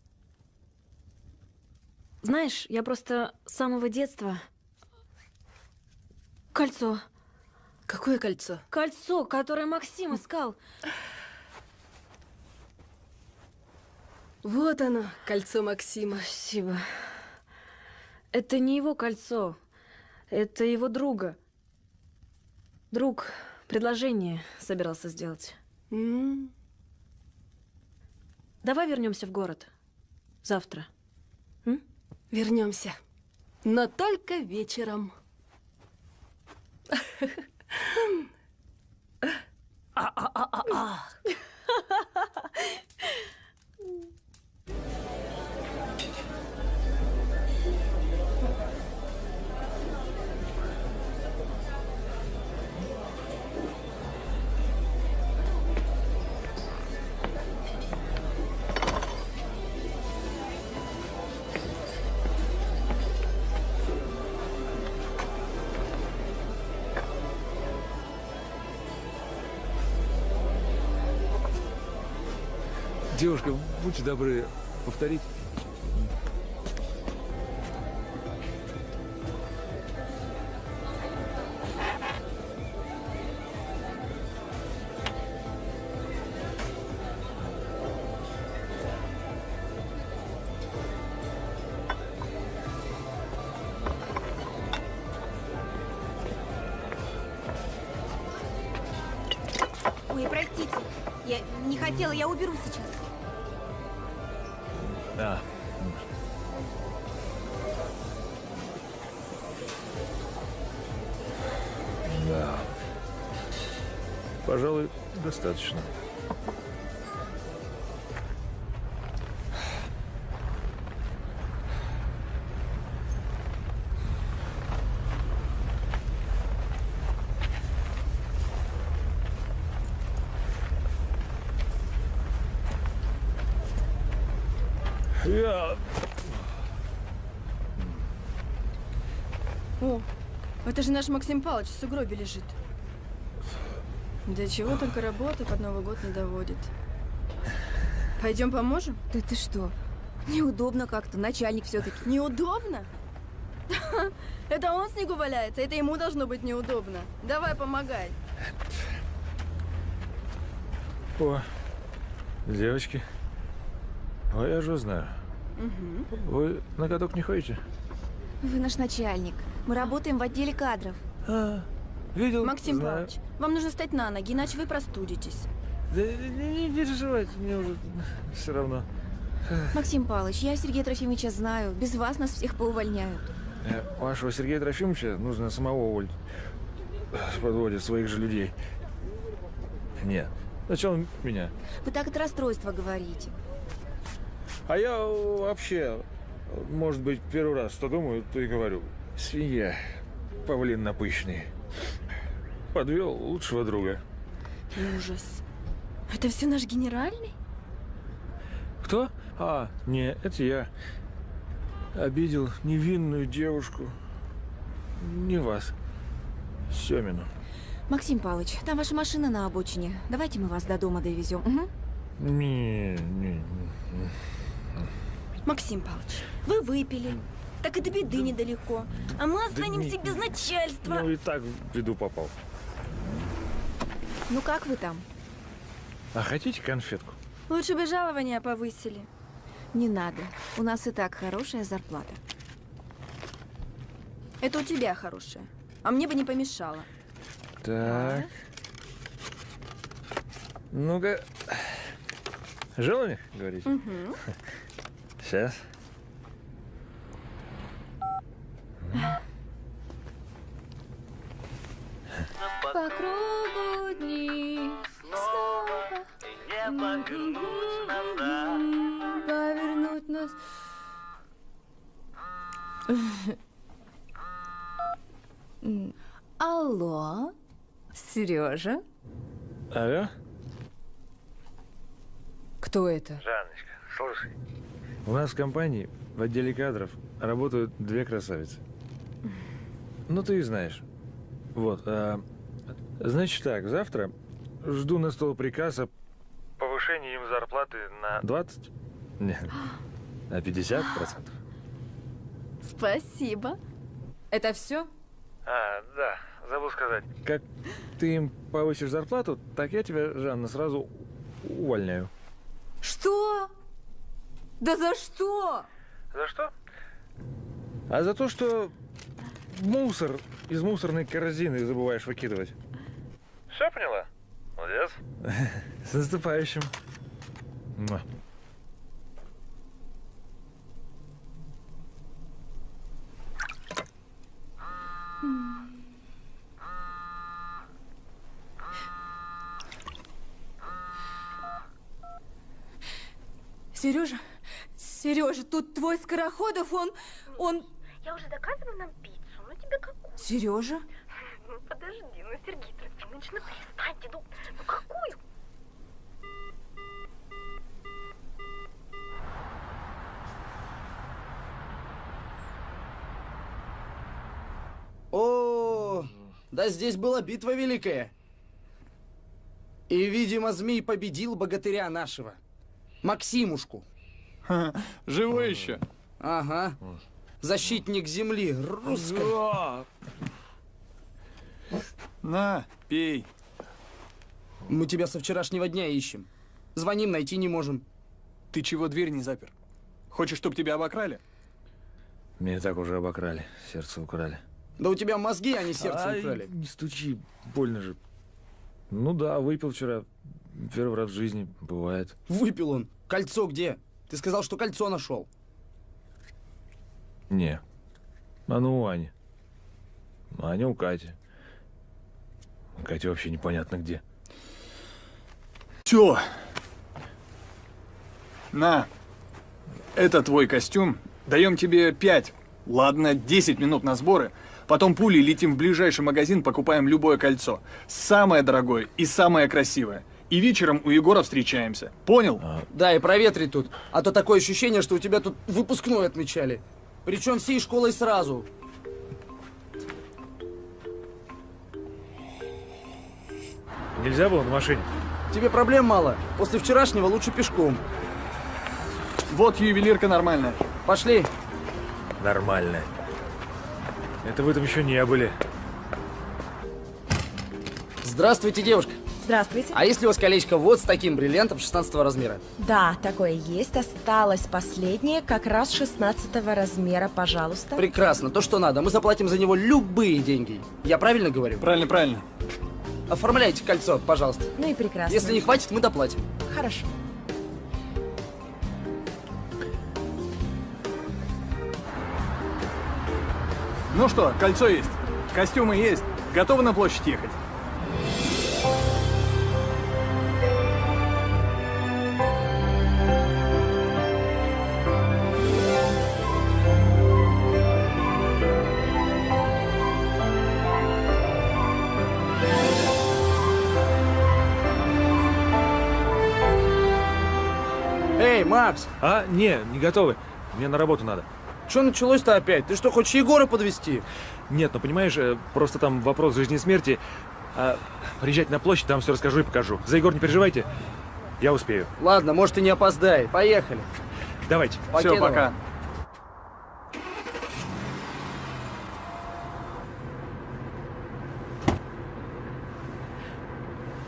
Знаешь, я просто с самого детства... Кольцо. Какое кольцо? Кольцо, которое Максим искал. Вот оно, кольцо Максима. Спасибо. Это не его кольцо. Это его друга. Друг предложение собирался сделать. М, Давай вернемся в город. Завтра. Вернемся. Но только вечером. А-а-а-а-а. Девушка, будьте добры, повторить. Ой, простите. Я не хотела, я уберу достаточно. Я... О, это же наш Максим Павлович в сугробе лежит. До чего только работа под Новый год не доводит. Пойдем поможем? Да ты что? Неудобно как-то, начальник все-таки. Неудобно? Это он в снегу валяется, это ему должно быть неудобно. Давай, помогай. О, девочки. Ой, я же знаю. Вы на каток не ходите? Вы наш начальник. Мы работаем в отделе кадров. А, видел? Максим знаю. Павлович, вам нужно встать на ноги, иначе вы простудитесь. Да не, не переживайте, мне уже все равно. Максим Павлович, я Сергея Трофимовича знаю. Без вас нас всех поувольняют. Э, Вашего Сергея Трофимовича нужно самого уволить. Подводит своих же людей. Нет. Зачем меня? Вы так от расстройства говорите. А я вообще, может быть, первый раз что думаю, то и говорю. Свинья, павлин напыщенный. Подвел лучшего друга. Ужас. Это все наш генеральный? Кто? А, не, это я. Обидел невинную девушку. Не вас. Семину. Максим Павлович, там ваша машина на обочине. Давайте мы вас до дома довезем. Угу. Не, не, не. Максим Павлович, вы выпили. Так и до беды недалеко. А мы Да останемся не- без начальства. Ну и так в беду попал. Ну как вы там? А хотите конфетку? Лучше бы жалования повысили. Не надо. У нас и так хорошая зарплата. Это у тебя хорошая. А мне бы не помешало. Так. Ну-ка. Желание, говорите? Угу. Сейчас. По кругу дни снова повернуть нас. М, Алло, Сережа? Алло? Кто это? Жанночка, слушай. У нас в компании в отделе кадров работают две красавицы. Ну, ты их знаешь. Вот. а, значит так, завтра жду на стол приказ о повышении им зарплаты на 20? Нет, на 50 процентов. Спасибо. Это все? А, да, забыл сказать. Как ты им повысишь зарплату, так я тебя, Жанна, сразу увольняю. Что? Да за что? За что? А за то, что мусор из мусорной корзины забываешь выкидывать. Все поняла? Молодец. С наступающим. Сережа, Сережа, тут твой Скороходов, он, он... Я уже заказывала нам пиццу, ну тебе какую? Сережа? Ну подожди, ну Сергей Ну перестаньте, ну, ну какую? О, да здесь была битва великая. И, видимо, змей победил богатыря нашего. Максимушку. Живой еще? Ага. Защитник земли, русской. На, пей. Мы тебя со вчерашнего дня ищем. Звоним, найти не можем. Ты чего дверь не запер? Хочешь, чтобы тебя обокрали? Меня так уже обокрали, сердце украли. Да у тебя мозги, а не сердце Ай, украли. Не стучи, больно же. Ну да, выпил вчера. Первый раз в жизни, бывает. Выпил он. Кольцо где? Ты сказал, что кольцо нашел. Не. Оно у Ани. Аня у Кати. Катя вообще непонятно где. Все. На. Это твой костюм. Даем тебе 5, ладно, 10 минут на сборы. Потом пулей летим в ближайший магазин, покупаем любое кольцо. Самое дорогое и самое красивое. И вечером у Егора встречаемся. Понял? Да, и проветри тут. А то такое ощущение, что у тебя тут выпускной отмечали. Причем всей школой сразу. Нельзя было на машине? Тебе проблем мало. После вчерашнего лучше пешком. Вот ювелирка нормальная. Пошли. Нормально. Это вы там еще не были. Здравствуйте, девушка. Здравствуйте. А если у вас колечко вот с таким бриллиантом 16 размера? Да, такое есть. Осталось последнее, как раз 16 размера, пожалуйста. Прекрасно, то, что надо. Мы заплатим за него любые деньги. Я правильно говорю? Правильно, правильно. Оформляйте кольцо, пожалуйста. Ну и прекрасно. Если не хватит, мы доплатим. Хорошо. Ну что, кольцо есть, костюмы есть, готовы на площадь ехать? Макс! А, не, не готовы. Мне на работу надо. Что началось-то опять? Ты что, хочешь Егора подвести? Нет, ну понимаешь, э, просто там вопрос жизни и смерти. А, приезжайте на площадь, там все расскажу и покажу. За Егор не переживайте, я успею. Ладно, может и не опоздай. Поехали. Давайте. Все, пока.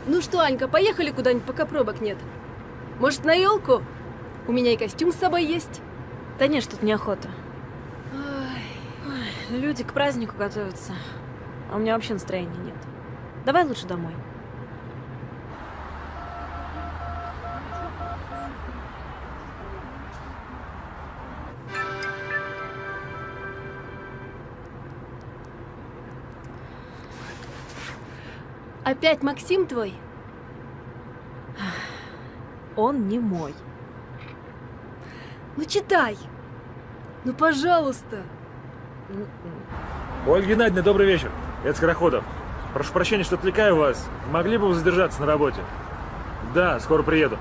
Ну что, Анька, поехали куда-нибудь, пока пробок нет. Может, на елку? У меня и костюм с собой есть. Да нет, тут неохота. Ой, люди к празднику готовятся. А у меня вообще настроения нет. Давай лучше домой. Опять Максим твой? Он не мой. Ну читай. Ну, пожалуйста. Ольга Геннадьевна, добрый вечер. Это Скороходов. Прошу прощения, что отвлекаю вас. Могли бы вы задержаться на работе? Да, скоро приеду.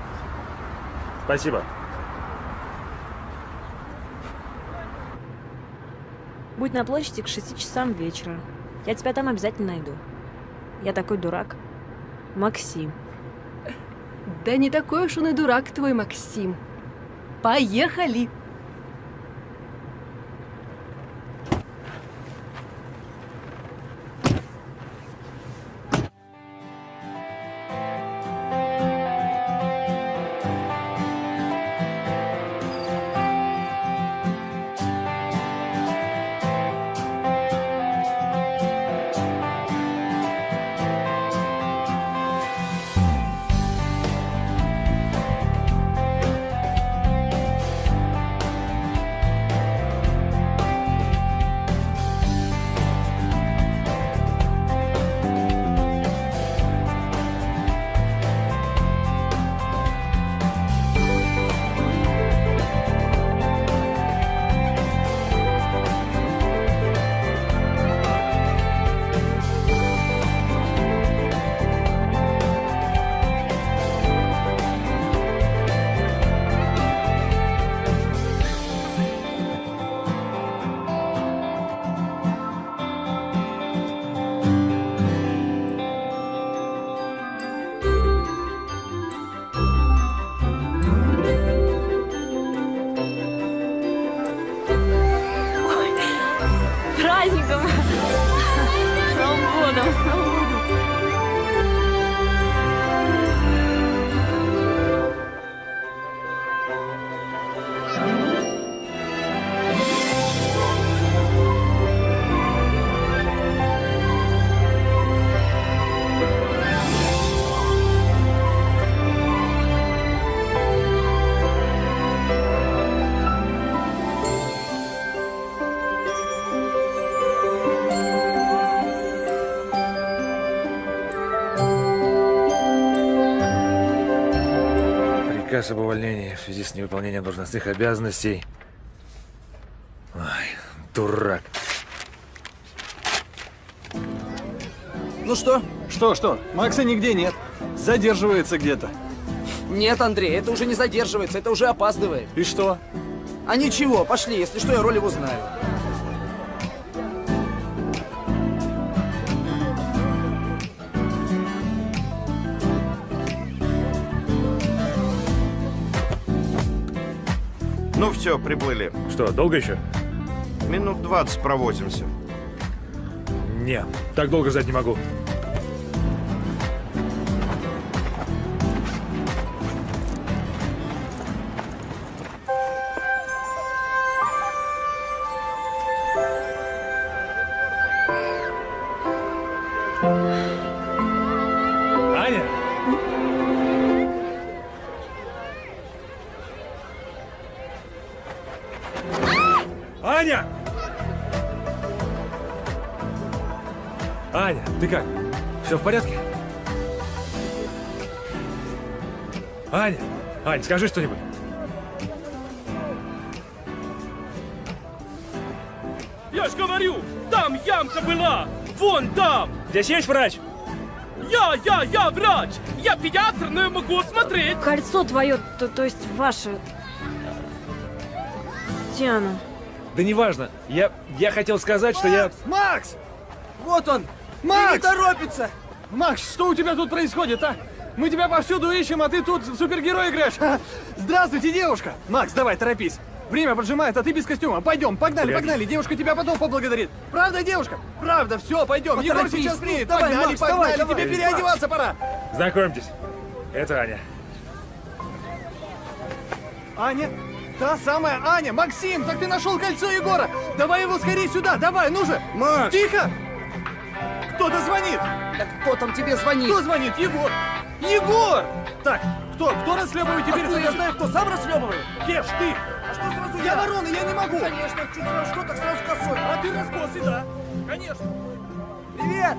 Спасибо. Будь на площади к 6 часам вечера. Я тебя там обязательно найду. Я такой дурак. Максим. Да не такой уж он и дурак твой, Максим. Поехали! Праздником! С Новым годом! С Новым годом! Приказ об увольнении в связи с невыполнением должностных обязанностей. Ой, дурак. Ну что? Что, что? Макса нигде нет. Задерживается где-то. Нет, Андрей, это уже не задерживается, это уже опаздывает. И что? А ничего, пошли, если что, я роль его знаю. Все, приплыли. Что, долго еще? Минут 20 провозимся. Не, так долго ждать не могу. Ань, скажи что-нибудь. Я ж говорю, там ямка была! Вон там! Здесь есть врач? Я, я, я врач! Я педиатр, но я могу смотреть! Кольцо твое, то, то есть ваше. Диана. Да неважно. Я, я хотел сказать, что я... Макс! Вот он! Макс! Не торопится! Макс, что у тебя тут происходит, а? Мы тебя повсюду ищем, а ты тут в супергерой играешь. Здравствуйте, девушка! Макс, давай, торопись. Время поджимает, а ты без костюма. Пойдем, погнали, Погоди. погнали. Девушка тебя потом поблагодарит. Правда, девушка? Правда, все, пойдем. Егор Поторопись. сейчас приедет. Давай, Погнали, Макс, погнали. давай, Тебе давай. переодеваться пора. Знакомьтесь. Это Аня. Аня? Та самая Аня! Максим, так ты нашел кольцо Егора! Давай его скорее сюда, давай, ну же! Макс! Тихо! Кто-то звонит! Так кто там тебе звонит? Кто звонит? Егор! Егор! Так, кто? Кто расхлебывает теперь? Откуда я знаю, кто сам расхлебывает? Кеш, ты! А что сразу Я ворона, я не могу! Конечно, чуть сразу что, так сразу косой. А ты раскосы, да! Конечно! Привет!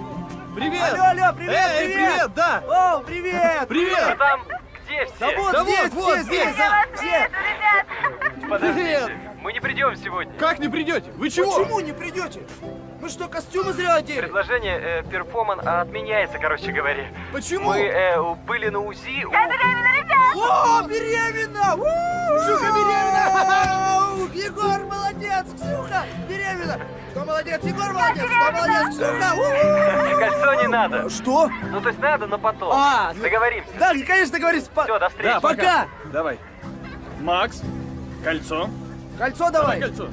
Привет! Алло, алло, привет, Эй, привет! привет, да! О, привет! Привет! Там где все? Да вот Да здесь, вот, вот все здесь. здесь, да, все. Подождите, мы не придем сегодня. Как не придете? Вы чего? Почему не придете? Мы что, костюмы зря одели? Предложение э, перформан отменяется, короче говоря. Почему? Мы э, были на УЗИ. у- О, беременна! Ксюха беременна! Егор молодец! Ксюха беременна! Кто молодец? Егор молодец! Кто молодец? Ксюха! Кольцо не надо. Что? Ну, то есть надо, но потом. А, Договоримся. Да, конечно, договорились. По- Все, до встречи. Да, Пока! Давай. Макс, кольцо. Кольцо давай! кольцо.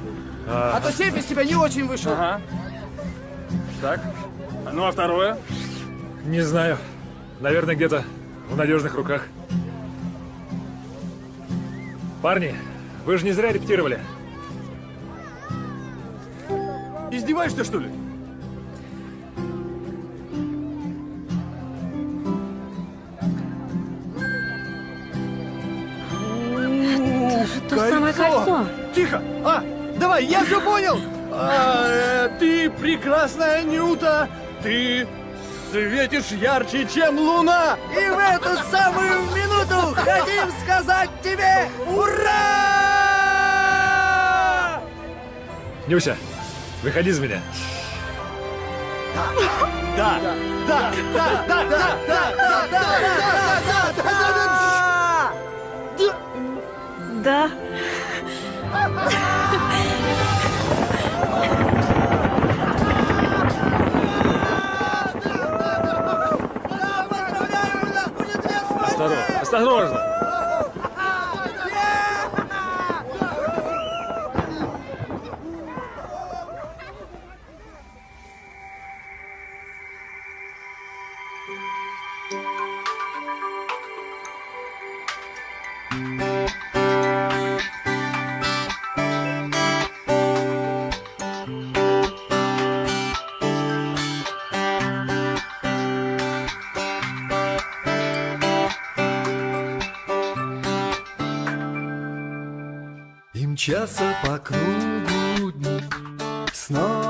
А то сейф из тебя не очень вышел. Ага. Так. Ну а второе? Не знаю. Наверное, где-то в надежных руках. Парни, вы же не зря репетировали. Издеваешься, что ли? То самое кольцо. Тихо! А, давай, я все понял! А, э, ты прекрасная Нюта! Ты светишь ярче, чем луна! И в эту самую минуту хотим сказать тебе ура! Нюся, выходи за меня. Да, да, да, да, да, да, да, да, да, да, да, Да. Осторожно, осторожно. Мчатся по кругу дни Снова